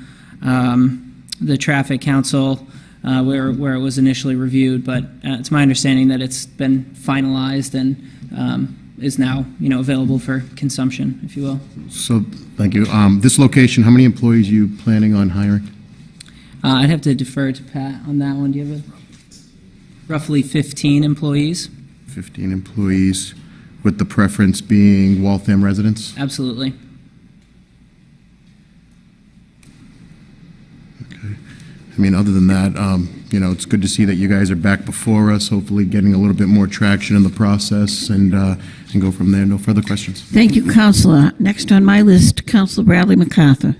um, the traffic council uh, where where it was initially reviewed. But uh, it's my understanding that it's been finalized and um, is now you know available for consumption, if you will. So, thank you. Um, This location, how many employees are you planning on hiring? Uh, I'd have to defer to Pat on that one. Do you have a roughly 15 employees? 15 employees, with the preference being Waltham residents? Absolutely. I mean, other than that, um, you know, it's good to see that you guys are back before us, hopefully getting a little bit more traction in the process and, uh, and go from there. No further questions. Thank you, Counselor. Next on my list, Counselor Bradley MacArthur.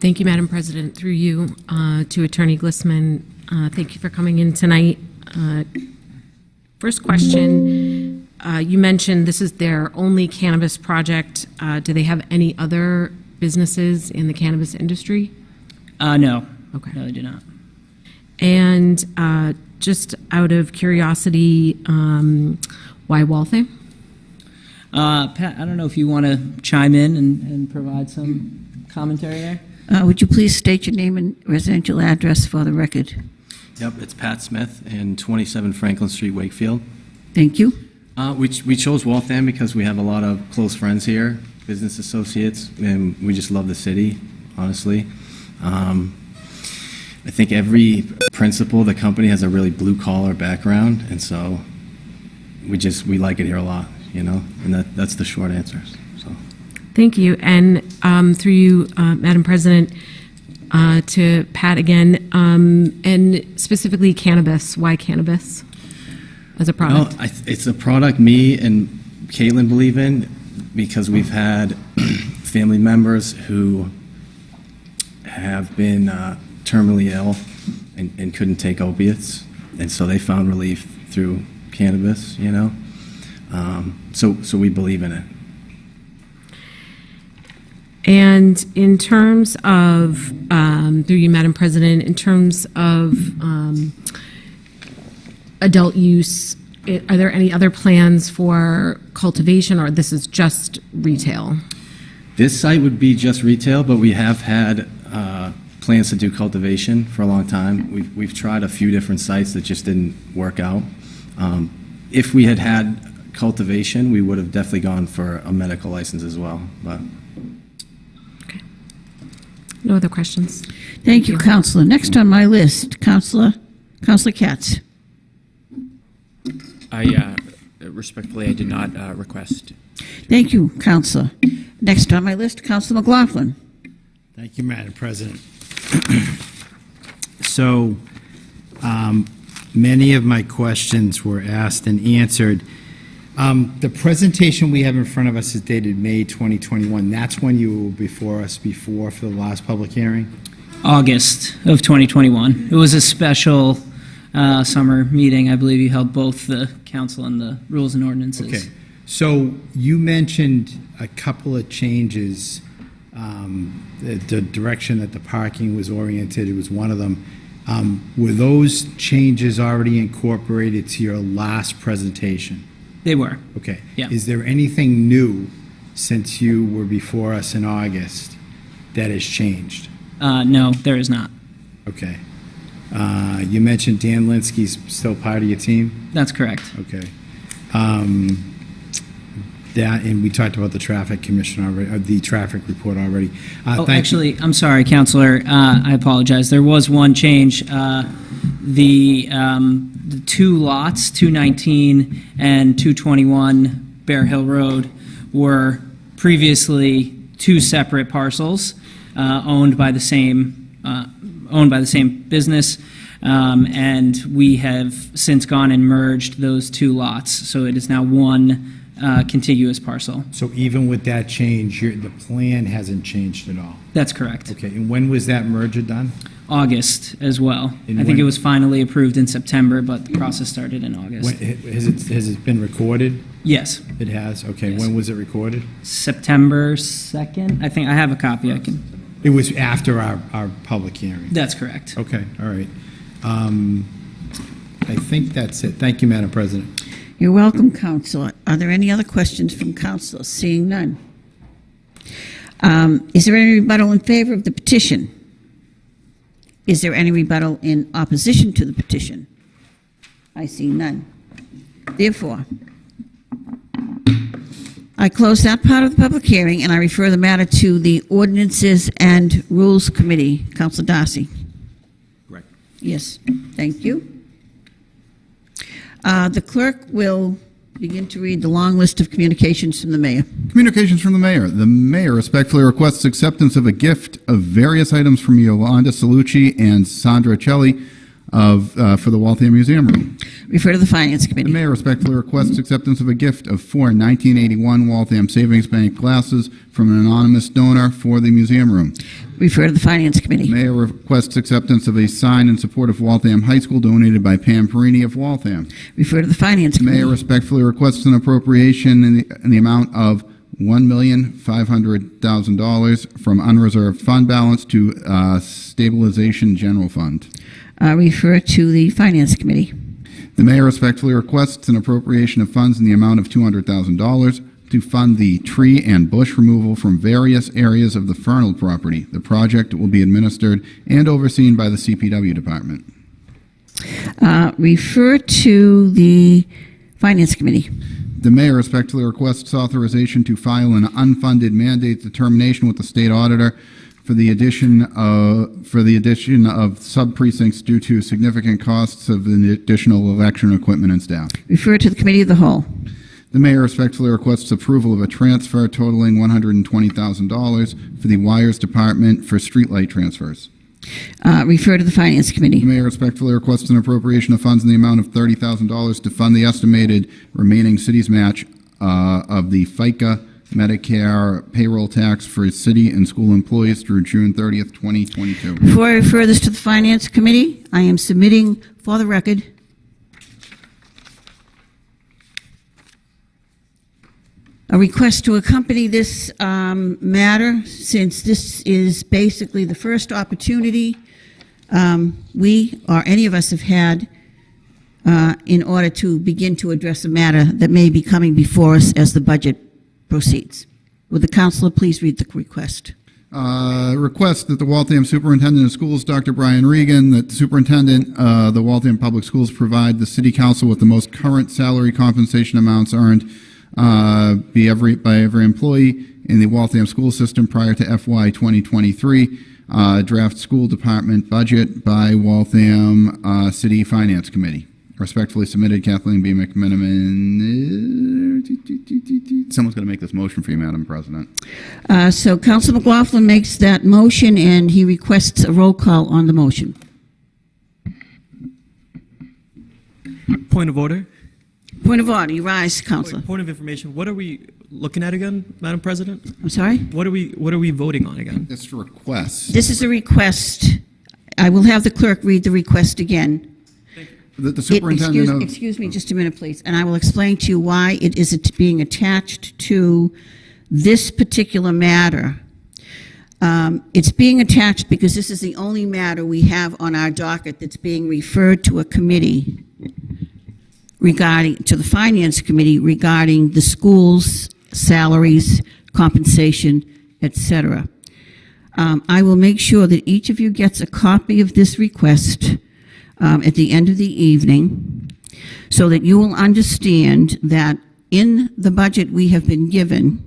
Thank you, Madam President. Through you uh, to Attorney Glissman, uh, thank you for coming in tonight. Uh, First question, uh, you mentioned this is their only cannabis project. Uh, Do they have any other businesses in the cannabis industry? Uh, no. Okay. No, they do not. And uh, just out of curiosity, um, why Waltham? Uh, Pat, I don't know if you want to chime in and, and provide some commentary there. Uh, Would you please state your name and residential address for the record? Yep, it's Pat Smith and 27 Franklin Street, Wakefield. Thank you. Uh, we, ch- we chose Waltham because we have a lot of close friends here, business associates, and we just love the city, honestly. Um, I think every principal, of the company has a really blue collar background, and so we just we like it here a lot, you know, and that, that's the short answer. So. Thank you. And um, through you, uh, Madam President, uh, to Pat again, um, and specifically cannabis. Why cannabis as a product? Well, I, it's a product me and Caitlin believe in because we've had family members who have been uh, terminally ill and, and couldn't take opiates. and so they found relief through cannabis, you know? Um, So, so we believe in it. And in terms of, um, through you, Madam President, in terms of um, adult use, are there any other plans for cultivation, or this is just retail? This site would be just retail, but we have had plans to do cultivation for a long time. We've, we've tried a few different sites that just didn't work out. Um, If we had had cultivation, we would have definitely gone for a medical license as well, but No other questions? Thank you, Counselor. Next on my list, Counselor, Counselor Katz. I uh, respectfully, I did not uh, request. Thank you, Counselor. Next on my list, Counselor McLaughlin. Thank you, Madam President. So, um, many of my questions were asked and answered. Um, The presentation we have in front of us is dated May 2021. That's when you were before us before for the last public hearing? August of 2021. It was a special uh, summer meeting. I believe you held both the council and the rules and ordinances. Okay, so you mentioned a couple of changes. Um, The the direction that the parking was oriented, it was one of them. Um, Were those changes already incorporated to your last presentation? They were. Okay. Yeah. Is there anything new since you were before us in August that has changed? Uh, no, there is not. Okay. Uh, You mentioned Dan Linskey's still part of your team? That's correct. Okay. Um, That, and we talked about the traffic commission already, uh, the traffic report already. Uh, Oh, thank you. actually, I'm sorry, Counselor. Uh, I apologize. There was one change. Uh, the, um, the two lots, 219 and 221 Bear Hill Road, were previously two separate parcels uh, owned by the same uh, owned by the same business. Um, and we have since gone and merged those two lots, so it is now one contiguous parcel. So even with that change, your, the plan hasn't changed at all? That's correct. Okay, and when was that merger done? August as well. And I think it was finally approved in September, but the process started in When, August. has it, has it been recorded? Yes, It has, okay. Yes. When was it recorded? September 2nd. I think I have a copy. I can. It was after our, our public hearing? That's correct. Okay, all right. Um, I think that's it. Thank you, Madam President. You're welcome, Counselor. Are there any other questions from councilors? Seeing none. Um, Is there any rebuttal in favor of the petition? Is there any rebuttal in opposition to the petition? I see none. Therefore, I close that part of the public hearing, and I refer the matter to the Ordinances and Rules Committee. Counselor Darcy? Correct. Yes, thank you. Uh, The clerk will begin to read the long list of communications from the mayor. Communications from the mayor. The mayor respectfully requests acceptance of a gift of various items from Yolanda Salucci and Sandra Celli of, uh, for the Waltham Museum Room. Refer to the Finance The Committee. mayor respectfully requests acceptance of a gift of four 1981 Waltham Savings Bank glasses from an anonymous donor for the museum room. Refer to the Finance Committee. Mayor requests acceptance of a sign in support of Waltham High School donated by Pam Perini of Waltham. Refer to the Finance The mayor Committee. respectfully requests an appropriation in the, in the amount of $1,500,000 from unreserved fund balance to uh, stabilization general fund. Uh, Refer to the Finance Committee. The mayor respectfully requests an appropriation of funds in the amount of $200,000 to fund the tree and bush removal from various areas of the Fernald property. The project will be administered and overseen by the CPW department. Uh, Refer to the Finance Committee. The mayor respectfully requests authorization to file an unfunded mandate determination with the state auditor for the addition of, for the addition of sub-precincts due to significant costs of the additional election equipment and staff. Refer to the Committee of the Whole. The mayor respectfully requests approval of a transfer totaling $120,000 for the wires department for streetlight transfers. Uh, Refer to the Finance Committee. The mayor respectfully requests an appropriation of funds in the amount of $30,000 to fund the estimated remaining city's match uh, of the FICA Medicare payroll tax for city and school employees through June 30th, 2022. Before I refer this to the Finance Committee, I am submitting for the record a request to accompany this um, matter since this is basically the first opportunity um, we or any of us have had uh, in order to begin to address a matter that may be coming before us as the budget proceeds. Would the counselor please read the request? Uh, request that the Waltham Superintendent of Schools, Dr. Brian Regan, that the Superintendent of the Waltham Public Schools provide the City Council with the most current salary compensation amounts earned uh, every, by every employee in the Waltham school system prior to FY 2023. Uh, draft school department budget by Waltham uh, City Finance Committee. Respectfully submitted, Kathleen B. McMenimen. Someone's going to make this motion for you, Madam President. Uh, So Counsel McLaughlin makes that motion, and he requests a roll call on the motion. Point of order. Point of order, you rise, Counselor. Point of information. What are we looking at again, Madam President? I'm sorry? What are we What are we voting on again? This request. This is a request. I will have the clerk read the request again. The It- superintendent excuse- of. Excuse me just a minute, please, and I will explain to you why it is at- being attached to this particular matter. Um, It's being attached because this is the only matter we have on our docket that's being referred to a committee regarding, to the Finance Committee regarding the schools' salaries, compensation, etc. Um, I will make sure that each of you gets a copy of this request um, at the end of the evening, so that you will understand that in the budget we have been given,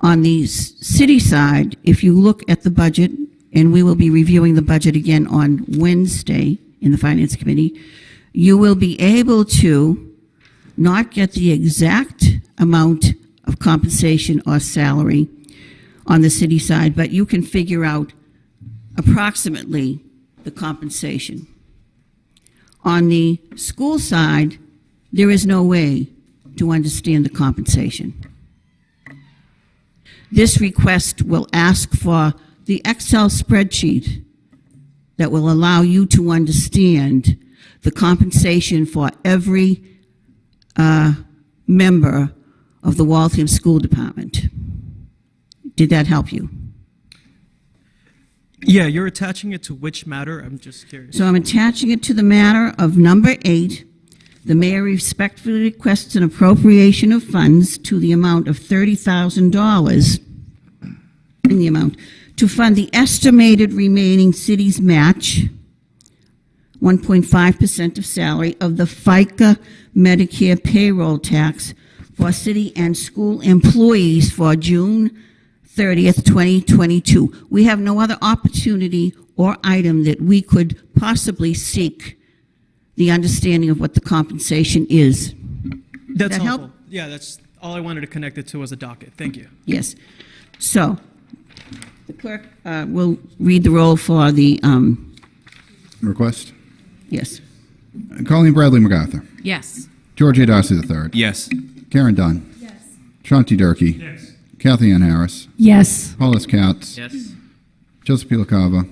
on the city side, if you look at the budget, and we will be reviewing the budget again on Wednesday in the Finance Committee, you will be able to not get the exact amount of compensation or salary on the city side, but you can figure out approximately the compensation. On the school side, there is no way to understand the compensation. This request will ask for the Excel spreadsheet that will allow you to understand the compensation for every uh, member of the Waltham School Department. Did that help you? Yeah, you're attaching it to which matter? I'm just curious. So I'm attaching it to the matter of number eight. The mayor respectfully requests an appropriation of funds to the amount of $30,000 in the amount to fund the estimated remaining city's match, 1.5% of salary of the FICA Medicare payroll tax for city and school employees for June 30th, 2022. We have no other opportunity or item that we could possibly seek the understanding of what the compensation is. That's that help? helpful. Yeah, that's all I wanted to connect it to was a docket. Thank you. Yes. So, the clerk uh, will read the roll for the, um, Request. yes. Colleen Bradley MacArthur. Yes. George A. Darcy III. Yes. Karen Dunn. Yes. Sean T. Durkee. Yes. Cathyann Harris. Yes. Paul J. Katz. Yes. Joseph P. LaCava.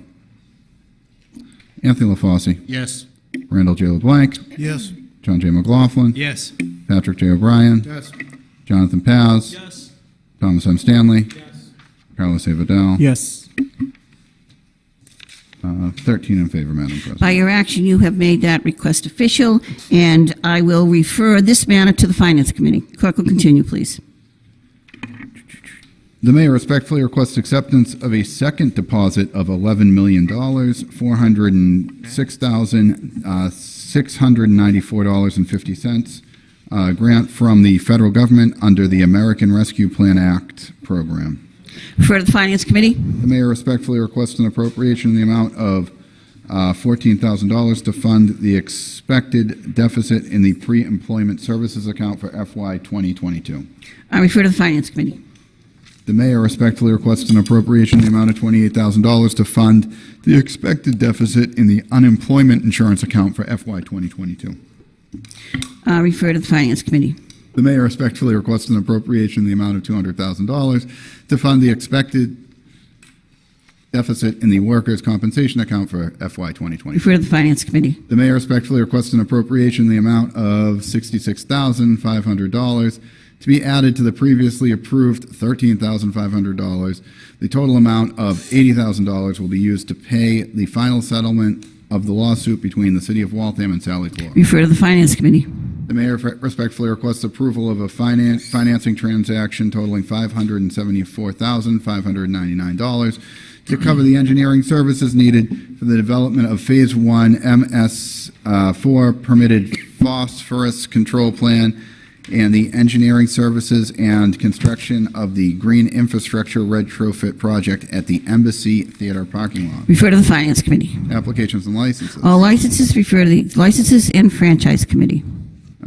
Anthony LaFosse. Yes. Randall J. LeBlanc. Yes. John J. McLaughlin. Yes. Patrick J. O'Brien. Yes. Jonathan Paz. Yes. Thomas M. Stanley. Yes. Carlos A. Vidal. Yes. Uh, 13 in favor, Madam President. By your action, you have made that request official, and I will refer this matter to the Finance Committee. Clerk will continue, please. The mayor respectfully requests acceptance of a second deposit of $11 million, $406,694.50, uh, grant from the federal government under the American Rescue Plan Act program. Refer to the Finance Committee. The mayor respectfully requests an appropriation in the amount of uh, $14,000 to fund the expected deficit in the pre-employment services account for FY 2022. I refer to the Finance Committee. The mayor respectfully requests an appropriation in the amount of $28,000 to fund the expected deficit in the unemployment insurance account for FY 2022. I uh, refer to the Finance Committee. The mayor respectfully requests an appropriation in the amount of $200,000 to fund the expected deficit in the workers' compensation account for FY 2020. Refer to the Finance Committee. The mayor respectfully requests an appropriation in the amount of $66,500 to be added to the previously approved $13,500. The total amount of $80,000 will be used to pay the final settlement of the lawsuit between the city of Waltham and Sally Clark. Refer to the Finance Committee. The mayor respectfully requests approval of a finan- financing transaction totaling $574,599 to cover the engineering services needed for the development of Phase 1 MS4 uh, permitted phosphorus control plan and the engineering services and construction of the green infrastructure retrofit project at the Embassy Theater parking lot. Refer to the Finance Committee. Applications and licenses. All licenses refer to the Licenses and Franchise Committee.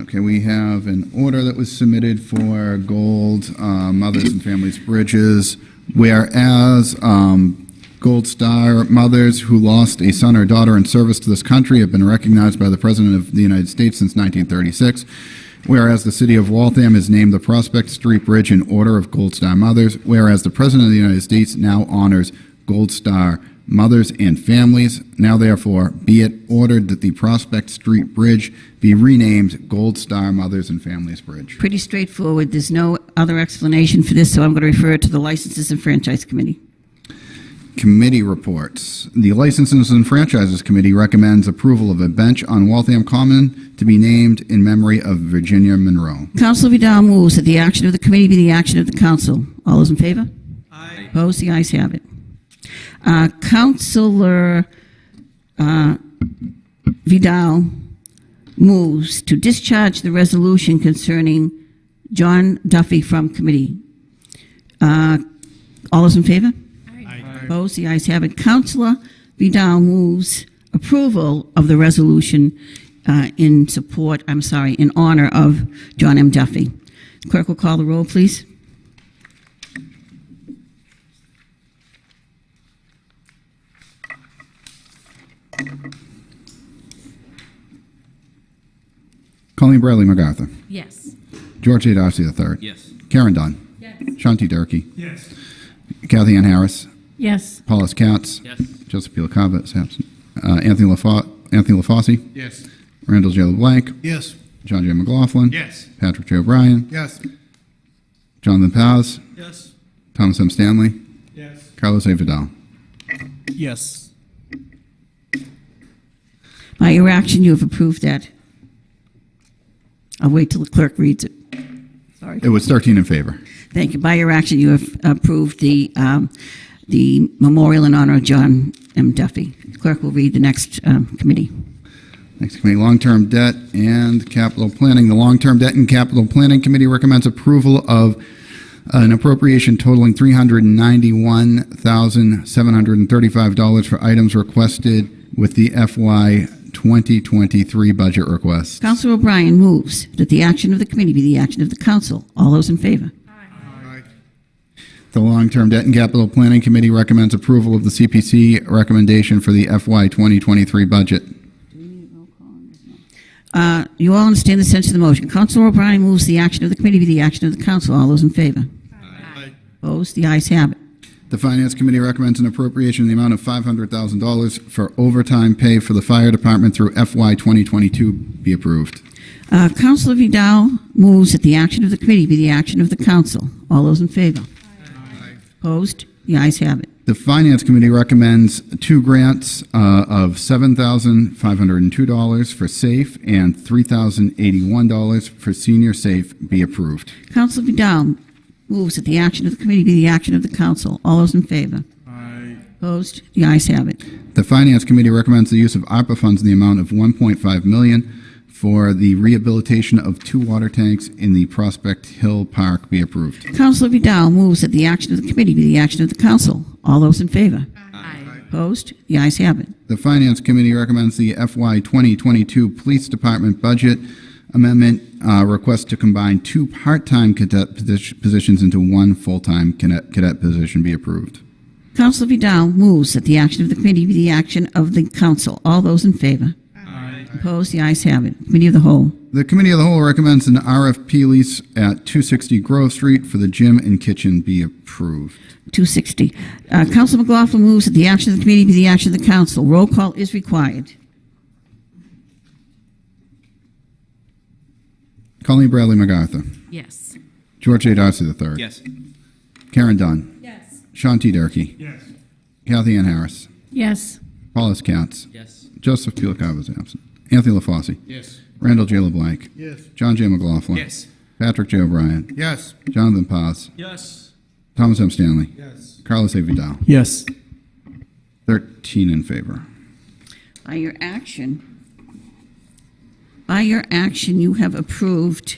Okay, we have an order that was submitted for Gold uh, Mothers and Families Bridges, whereas um, Gold Star mothers who lost a son or daughter in service to this country have been recognized by the President of the United States since 1936. Whereas the city of Waltham has named the Prospect Street Bridge in honor of Gold Star mothers, whereas the President of the United States now honors Gold Star mothers and families. Now, therefore, be it ordered that the Prospect Street Bridge be renamed Gold Star Mothers and Families Bridge. Pretty straightforward. There's no other explanation for this, so I'm going to refer it to the Licenses and Franchise Committee. Committee reports. The Licenses and Franchises Committee recommends approval of a bench on Waltham Common to be named in memory of Virginia Monroe. Councilor Vidal moves that the action of the committee be the action of the council. All those in favor? Aye. Opposed? The ayes have it. Uh, Councilor uh, Vidal moves to discharge the resolution concerning John Duffy from committee. Uh, All those in favor? Opposed? The ayes have it. Councilor Vidal moves approval of the resolution uh, in support, I'm sorry, in honor of John M. Duffy. Clerk will call the roll, please. Colleen Bradley MacArthur. Yes. George A. Darcy III. Yes. Karen Dunn. Yes. Sean T. Durkee. Yes. Cathyann Harris. Yes. Paul J. Katz. Yes. Joseph P. LaCava is absent. Uh, Anthony LaFo- Anthony LaFosse. Yes. Randall J. LeBlanc. Yes. John J. McLaughlin. Yes. Patrick J. O'Brien. Yes. Jonathan Paz. Yes. Thomas M. Stanley. Yes. Carlos A. Vidal. Yes. By your action, you have approved that. I'll wait till the clerk reads it. Sorry. It was 13 in favor. Thank you. By your action, you have approved the, um, the memorial in honor of John M. Duffy. Clerk will read the next um, committee. Next committee, long-term debt and capital planning. The long-term debt and capital planning committee recommends approval of an appropriation totaling $391,735 for items requested with the FY 2023 budget request. Councilor O'Brien moves that the action of the committee be the action of the council. All those in favor? The long-term debt and capital planning committee recommends approval of the CPC recommendation for the FY 2023 budget. Uh, You all understand the sense of the motion. Councilor O'Brien moves the action of the committee be the action of the council. All those in favor? Opposed? The ayes have it. The Finance Committee recommends an appropriation in the amount of $500,000 for overtime pay for the fire department through FY 2022 be approved. Uh, Councilor Vidal moves that the action of the committee be the action of the council. All those in favor? Opposed? The ayes have it. The Finance Committee recommends two grants uh, of $7,502 for SAFE and $3,081 for Senior SAFE be approved. Councilor Vidal moves that the action of the committee be the action of the council. All those in favor? Opposed? The ayes have it. The Finance Committee recommends the use of ARPA funds in the amount of $1.5 million for the rehabilitation of two water tanks in the Prospect Hill Park be approved. Councilor Vidal moves that the action of the committee be the action of the council. All those in favor? Opposed? The ayes have it. The Finance Committee recommends the FY 2022 Police Department Budget Amendment uh, request to combine two part-time cadet positions into one full-time cadet cadet position be approved. Councilor Vidal moves that the action of the committee be the action of the council. All those in favor? Opposed? The ayes have it. Committee of the whole. The Committee of the Whole recommends an RFP lease at 260 Grove Street for the gym and kitchen be approved. 260. Uh, Counsel McLaughlin moves that the action of the committee be the action of the council. Roll call is required. Colleen Bradley MacArthur. Yes. George A. Darcy III. Yes. Karen Dunn. Yes. Sean T. Durkee. Yes. Cathyann Harris. Yes. Paulus Katz. Yes. Joseph P. LaCava is absent. Anthony LaFosse. Yes. Randall J. LeBlanc. Yes. John J. McLaughlin. Yes. Patrick J. O'Brien. Yes. Jonathan Paz. Yes. Thomas M. Stanley. Yes. Carlos A. Vidal. Yes. 13 in favor. By your action, by your action, you have approved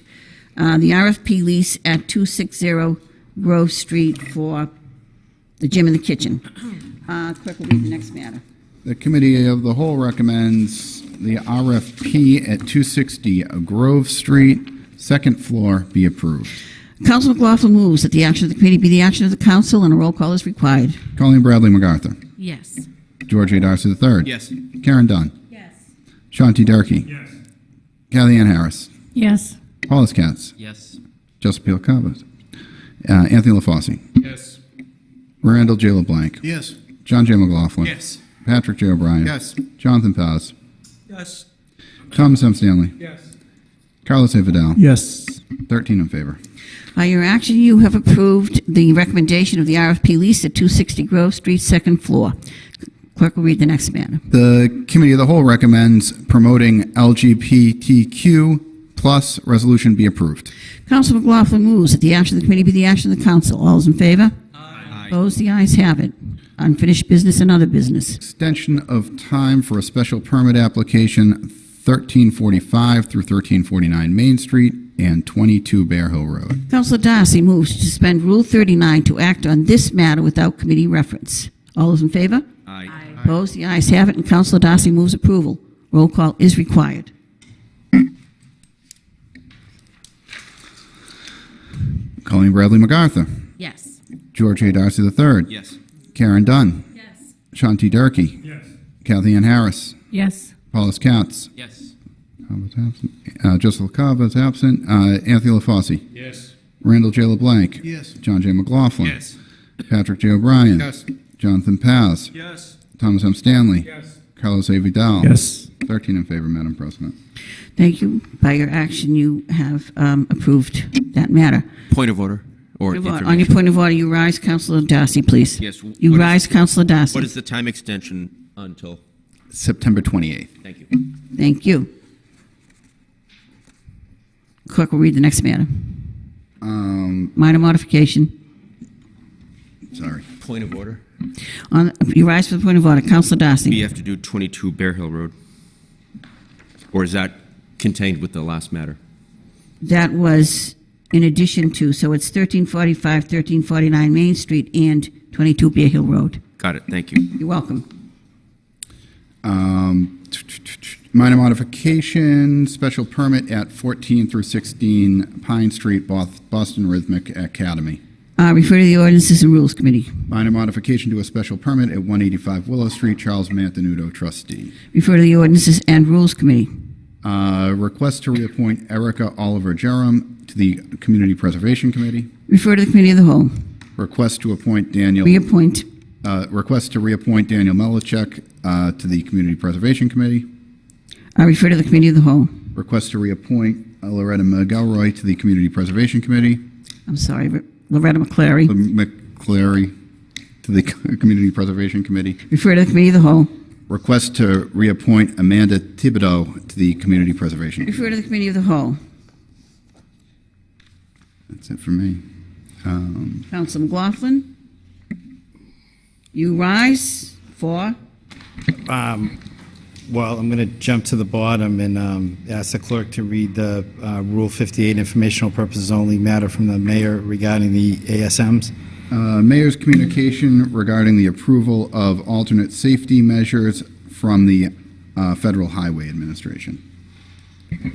uh, the RFP lease at 260 Grove Street for the gym and the kitchen. Uh, Clerk will read the next matter. The Committee of the Whole recommends the RFP at 260 Grove Street, second floor, be approved. Council McLaughlin moves that the action of the committee be the action of the council, and a roll call is required. Colleen Bradley MacArthur. Yes. George A. Darcy III. Yes. Karen Dunn. Yes. Sean T. Durkee. Yes. Cathyann Harris. Yes. Paulus Katz. Yes. Joseph P. LaCava. Uh, Anthony LaFosse. Yes. Randall J. LeBlanc. Yes. John J. McLaughlin. Yes. Patrick J. O'Brien. Yes. Jonathan Paz. Yes. Thomas M. Stanley. Yes. Carlos A. Vidal. Yes. 13 in favor. By your action, you have approved the recommendation of the RFP lease at 260 Grove Street, second floor. Clerk will read the next matter. The Committee of the Whole recommends promoting LGBTQ plus resolution be approved. Counsel McLaughlin moves that the action of the committee be the action of the council. All those in favor? Aye. Opposed? The ayes have it. Unfinished business and other business. Extension of time for a special permit application 1345 through 1349 Main Street and 22 Bear Hill Road. Councilor Darcy moves to suspend Rule 39 to act on this matter without committee reference. All those in favor? Aye. Opposed? The ayes have it, and Councilor Darcy moves approval. Roll call is required. Colleen Bradley MacArthur. Yes. George A. Darcy III. Yes. Karen Dunn. Yes. Sean T. Durkee. Yes. Cathyann Harris. Yes. Paulus Katz. Yes. Kava's absent. Uh, Joseph Kava is absent. Uh, Anthony LaFosse. Yes. Randall J. LeBlanc. Yes. John J. McLaughlin. Yes. Patrick J. O'Brien. Yes. Jonathan Paz. Yes. Thomas M. Stanley. Yes. Carlos A. Vidal. Yes. 13 in favor, Madam President. Thank you. By your action, you have um, approved that matter. Point of order or On your information. point of order, you rise, Councilor Darcy, please. Yes. You what is- rise, Councilor Darcy. What is the time extension until? September 28th. Thank you. Thank you. Clerk will read the next matter. Um, Minor modification. sorry. Point of order. On, you rise for the point of order. Counsel We Darcy. have to do 22 Bear Hill Road. Or is that contained with the last matter? That was in addition to, so it's 1345, 1349 Main Street and 22 Bear Hill Road. Got it. Thank you. You're welcome. Um, minor modification, special permit at 14 through 16 Pine Street, Boston Rhythmic Academy. Uh, Refer to the Ordinances and Rules Committee. Minor modification to a special permit at 185 Willow Street, Charles Mantenuto, trustee. Refer to the Ordinances and Rules Committee. Uh, request to reappoint Erica Oliver Jerem to the Community Preservation Committee. Refer to the Committee of the Whole. Request to appoint Daniel. Reappoint. Uh, request to reappoint Daniel Melichek uh, to the Community Preservation Committee. I Refer to the Committee of the Whole. Request to reappoint uh, Loretta McElroy to the Community Preservation Committee. I'm sorry, Loretta McClary. McClary to the Community Preservation Committee. Refer to the Committee of the Whole. Request to reappoint Amanda Thibodeau to the Community Preservation. Committee. Refer to the Committee of the Whole. That's it for me. Um, Counsel McLaughlin. You rise for, Um, Well, I'm going to jump to the bottom and um, ask the clerk to read the uh, Rule 58 informational purposes only matter from the mayor regarding the ASMs. uh, Mayor's communication regarding the approval of alternate safety measures from the uh, Federal Highway Administration.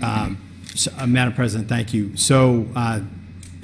Um, so, uh, Madam President, thank you. So uh,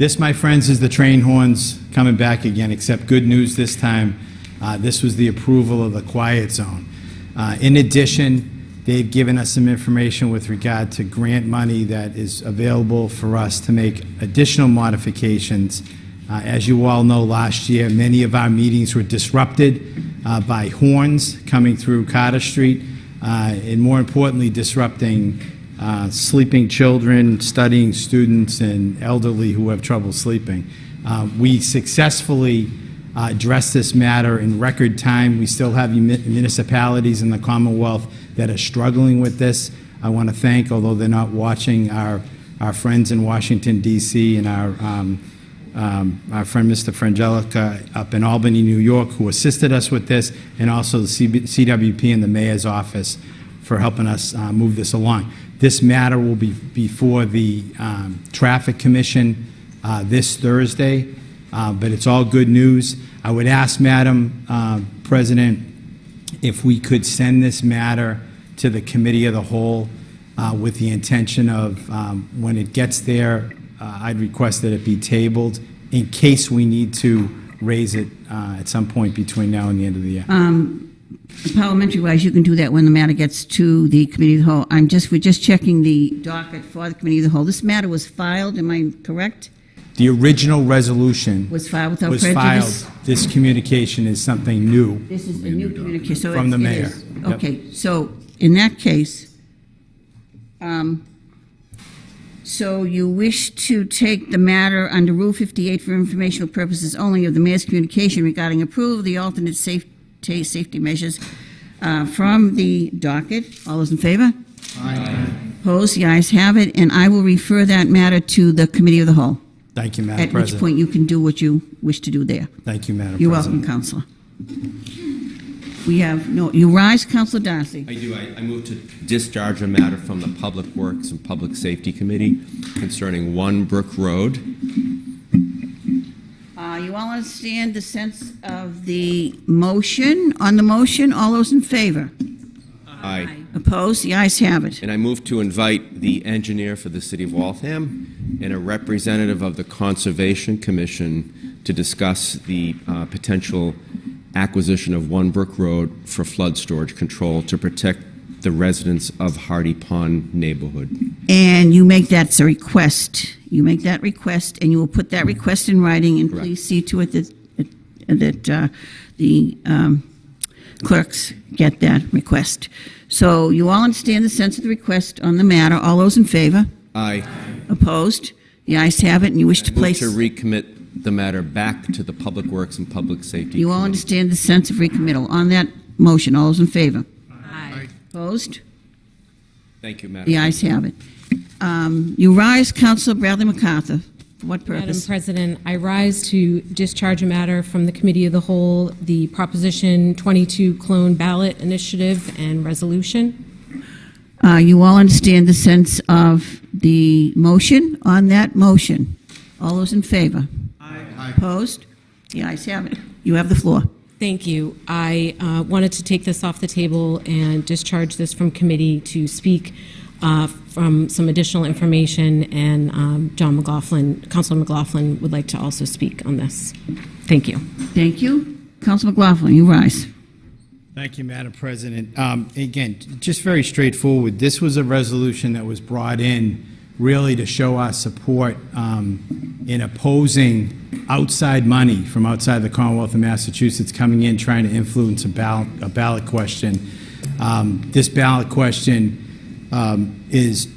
this, my friends, is the train horns coming back again, except good news this time. Uh, This was the approval of the quiet zone. Uh, In addition, they've given us some information with regard to grant money that is available for us to make additional modifications Uh, As you all know, last year, many of our meetings were disrupted uh, by horns coming through Carter Street, uh, and more importantly, disrupting uh, sleeping children, studying students, and elderly who have trouble sleeping. Uh, We successfully uh, addressed this matter in record time. We still have municipalities in the Commonwealth that are struggling with this. I want to thank, although they're not watching, our, our friends in Washington DC and our, um, um, our friend Mr. Frangelica up in Albany, New York, who assisted us with this, and also the CWP and the mayor's office for helping us uh, move this along. This matter will be before the um, Traffic Commission uh, this Thursday, uh, but it's all good news. I would ask, Madam uh, President, if we could send this matter to the Committee of the Whole uh, with the intention of, um, when it gets there, uh, I'd request that it be tabled in case we need to raise it uh, at some point between now and the end of the year. Parliamentary-wise, you can do that when the matter gets to the Committee of the Whole. I'm just, we're just checking the docket for the Committee of the Whole. This matter was filed, am I correct? The original resolution Was filed without was prejudice? filed. This communication is something new. This is a new communication, so From it- the it mayor. is. Yep. Okay, so in that case, um, so you wish to take the matter under Rule 58 for informational purposes only of the mayor's communication regarding approval of the alternate safety, safety measures uh, from the docket. All those in favor? Aye. Opposed? The ayes have it, and I will refer that matter to the Committee of the Whole. Thank you, Madam President. At which point you can do what you wish to do there. Thank you, Madam President. You're President. welcome, Counselor. We have, no, you rise, Counselor Darcy. I do. I, I move to discharge a matter from the Public Works and Public Safety Committee concerning One Brook Road. You all understand the sense of the motion? On the motion, all those in favor? Aye. Opposed? The ayes have it. And I move to invite the engineer for the city of Waltham and a representative of the Conservation Commission to discuss the uh, potential acquisition of One Brook Road for flood storage control to protect the residents of Hardy Pond neighborhood. And you make that a request. You make that request, and you will put that request in writing, and Correct. please see to it that, that uh, the um, clerks get that request. So you all understand the sense of the request on the matter. All those in favor? Aye. Opposed? The ayes have it, and you wish to Move place... to recommit the matter back to the Public Works and Public Safety. You all understand the sense of recommittal. On that motion, all those in favor? Aye. Opposed? Thank you, Madam. The ayes have it. Um, You rise, Counsel Bradley MacArthur. For what Madam purpose? President, I rise to discharge a matter from the Committee of the Whole, the Proposition 22 Clone Ballot Initiative and Resolution. Uh, You all understand the sense of the motion? On that motion, all those in favor? Aye. Opposed? The ayes have it. You have the floor. Thank you. I uh, wanted to take this off the table and discharge this from committee to speak uh, from some additional information, and um, John McLaughlin, Councilor McLaughlin would like to also speak on this. Thank you. Thank you. Counsel McLaughlin, you rise. Thank you, Madam President. Um, Again, just very straightforward. This was a resolution that was brought in really to show our support um, in opposing outside money from outside the Commonwealth of Massachusetts coming in, trying to influence a ballot, a ballot question. Um, This ballot question um, is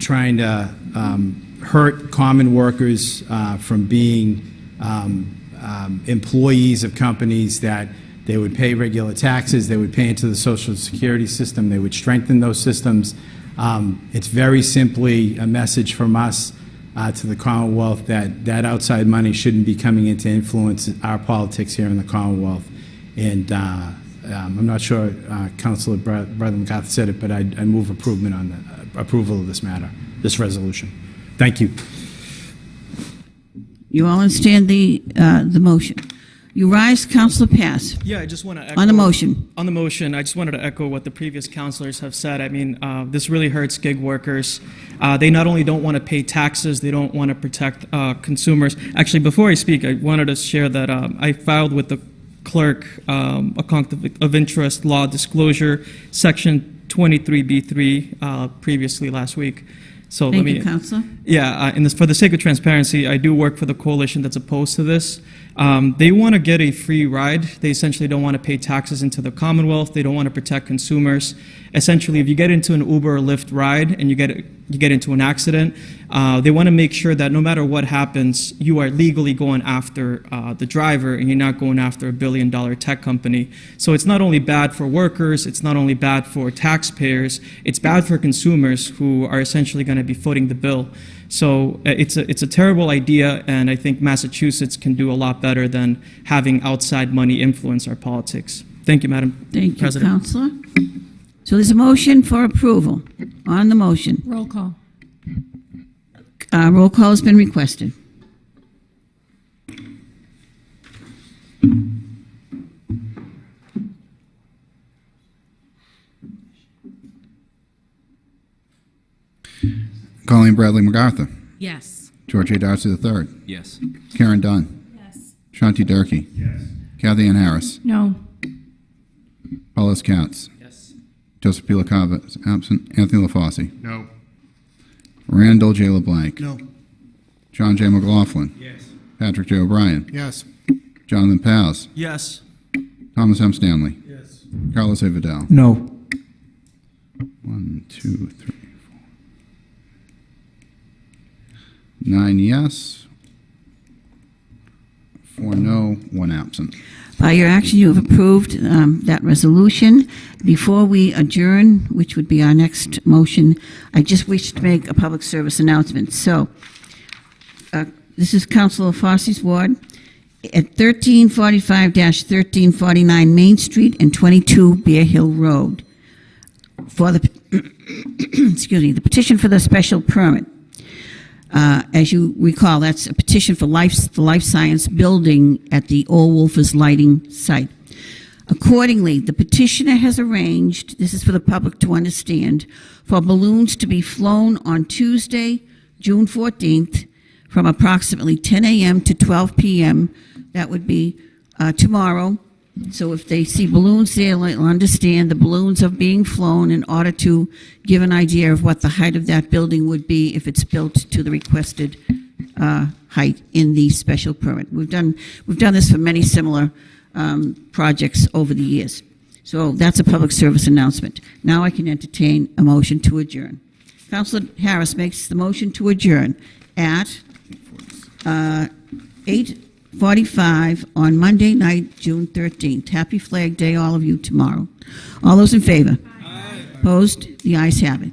trying to um, hurt common workers uh, from being um, um, employees of companies that they would pay regular taxes, they would pay into the social security system, they would strengthen those systems. Um, It's very simply a message from us uh, to the Commonwealth that that outside money shouldn't be coming in to influence our politics here in the Commonwealth. And uh, um, I'm not sure uh, Councilor Bradley MacArthur said it, but I I move approval on the, approval of this matter, this resolution. Thank you. You all understand the, uh, the motion. You rise, Counsel Paz. Yeah, I just want to echo. On the motion. On the motion, I just wanted to echo what the previous counselors have said. I mean, uh, this really hurts gig workers. Uh, They not only don't want to pay taxes, they don't want to protect uh, consumers. Actually, before I speak, I wanted to share that um, I filed with the clerk um, a conflict of interest law disclosure, section 23B3, uh, previously last week. So let Thank me. you, Counselor. Yeah, uh, this, for the sake of transparency, I do work for the coalition that's opposed to this. Um, they want to get a free ride. They essentially don't want to pay taxes into the Commonwealth. They don't want to protect consumers. Essentially, if you get into an Uber or Lyft ride and you get you get into an accident, uh, they want to make sure that no matter what happens, you are legally going after uh, the driver and you're not going after a billion dollar tech company. So it's not only bad for workers, it's not only bad for taxpayers, it's bad for consumers who are essentially going to be footing the bill. So uh, it's a, it's a terrible idea, and I think Massachusetts can do a lot better than having outside money influence our politics. Thank you, Madam Thank you, President. Counselor. So there's a motion for approval. On the motion, Roll call. uh, roll call has been requested. Colleen Bradley MacArthur. Yes. George A. Darcy III. Yes. Karen Dunn. Yes. Sean T. Durkee. Yes. Cathyann Harris. No. Paulus Katz. Yes. Joseph P. LaCava is absent. Anthony LaFosse. No. Randall J. LeBlanc. No. John J. McLaughlin. Yes. Patrick J. O'Brien. Yes. Jonathan Paz. Yes. Thomas M. Stanley. Yes. Carlos A. Vidal. No. One, two, three, four. Nine yes. Four no, one absent. By your action, you have approved um, that resolution. Before we adjourn, which would be our next motion, I just wish to make a public service announcement. So, uh, this is Councilor Fosse's ward. At 1345-1349 Main Street and 22 Bear Hill Road. For the, excuse me, the petition for the special permit. Uh, As you recall, that's a petition for life, the life science building at the Old Wolfers Lighting site. Accordingly, the petitioner has arranged, this is for the public to understand, for balloons to be flown on Tuesday, June 14th, from approximately 10 a.m. to 12 p.m. That would be uh, tomorrow. So if they see balloons there, they'll understand the balloons are being flown in order to give an idea of what the height of that building would be if it's built to the requested uh, height in the special permit. We've done, we've done this for many similar um, projects over the years. So that's a public service announcement. Now I can entertain a motion to adjourn. Councilor Harris makes the motion to adjourn at uh, 8:45 on Monday night, June 13th. Happy Flag Day, all of you, tomorrow. All those in favor? Aye. Opposed? The ayes have it.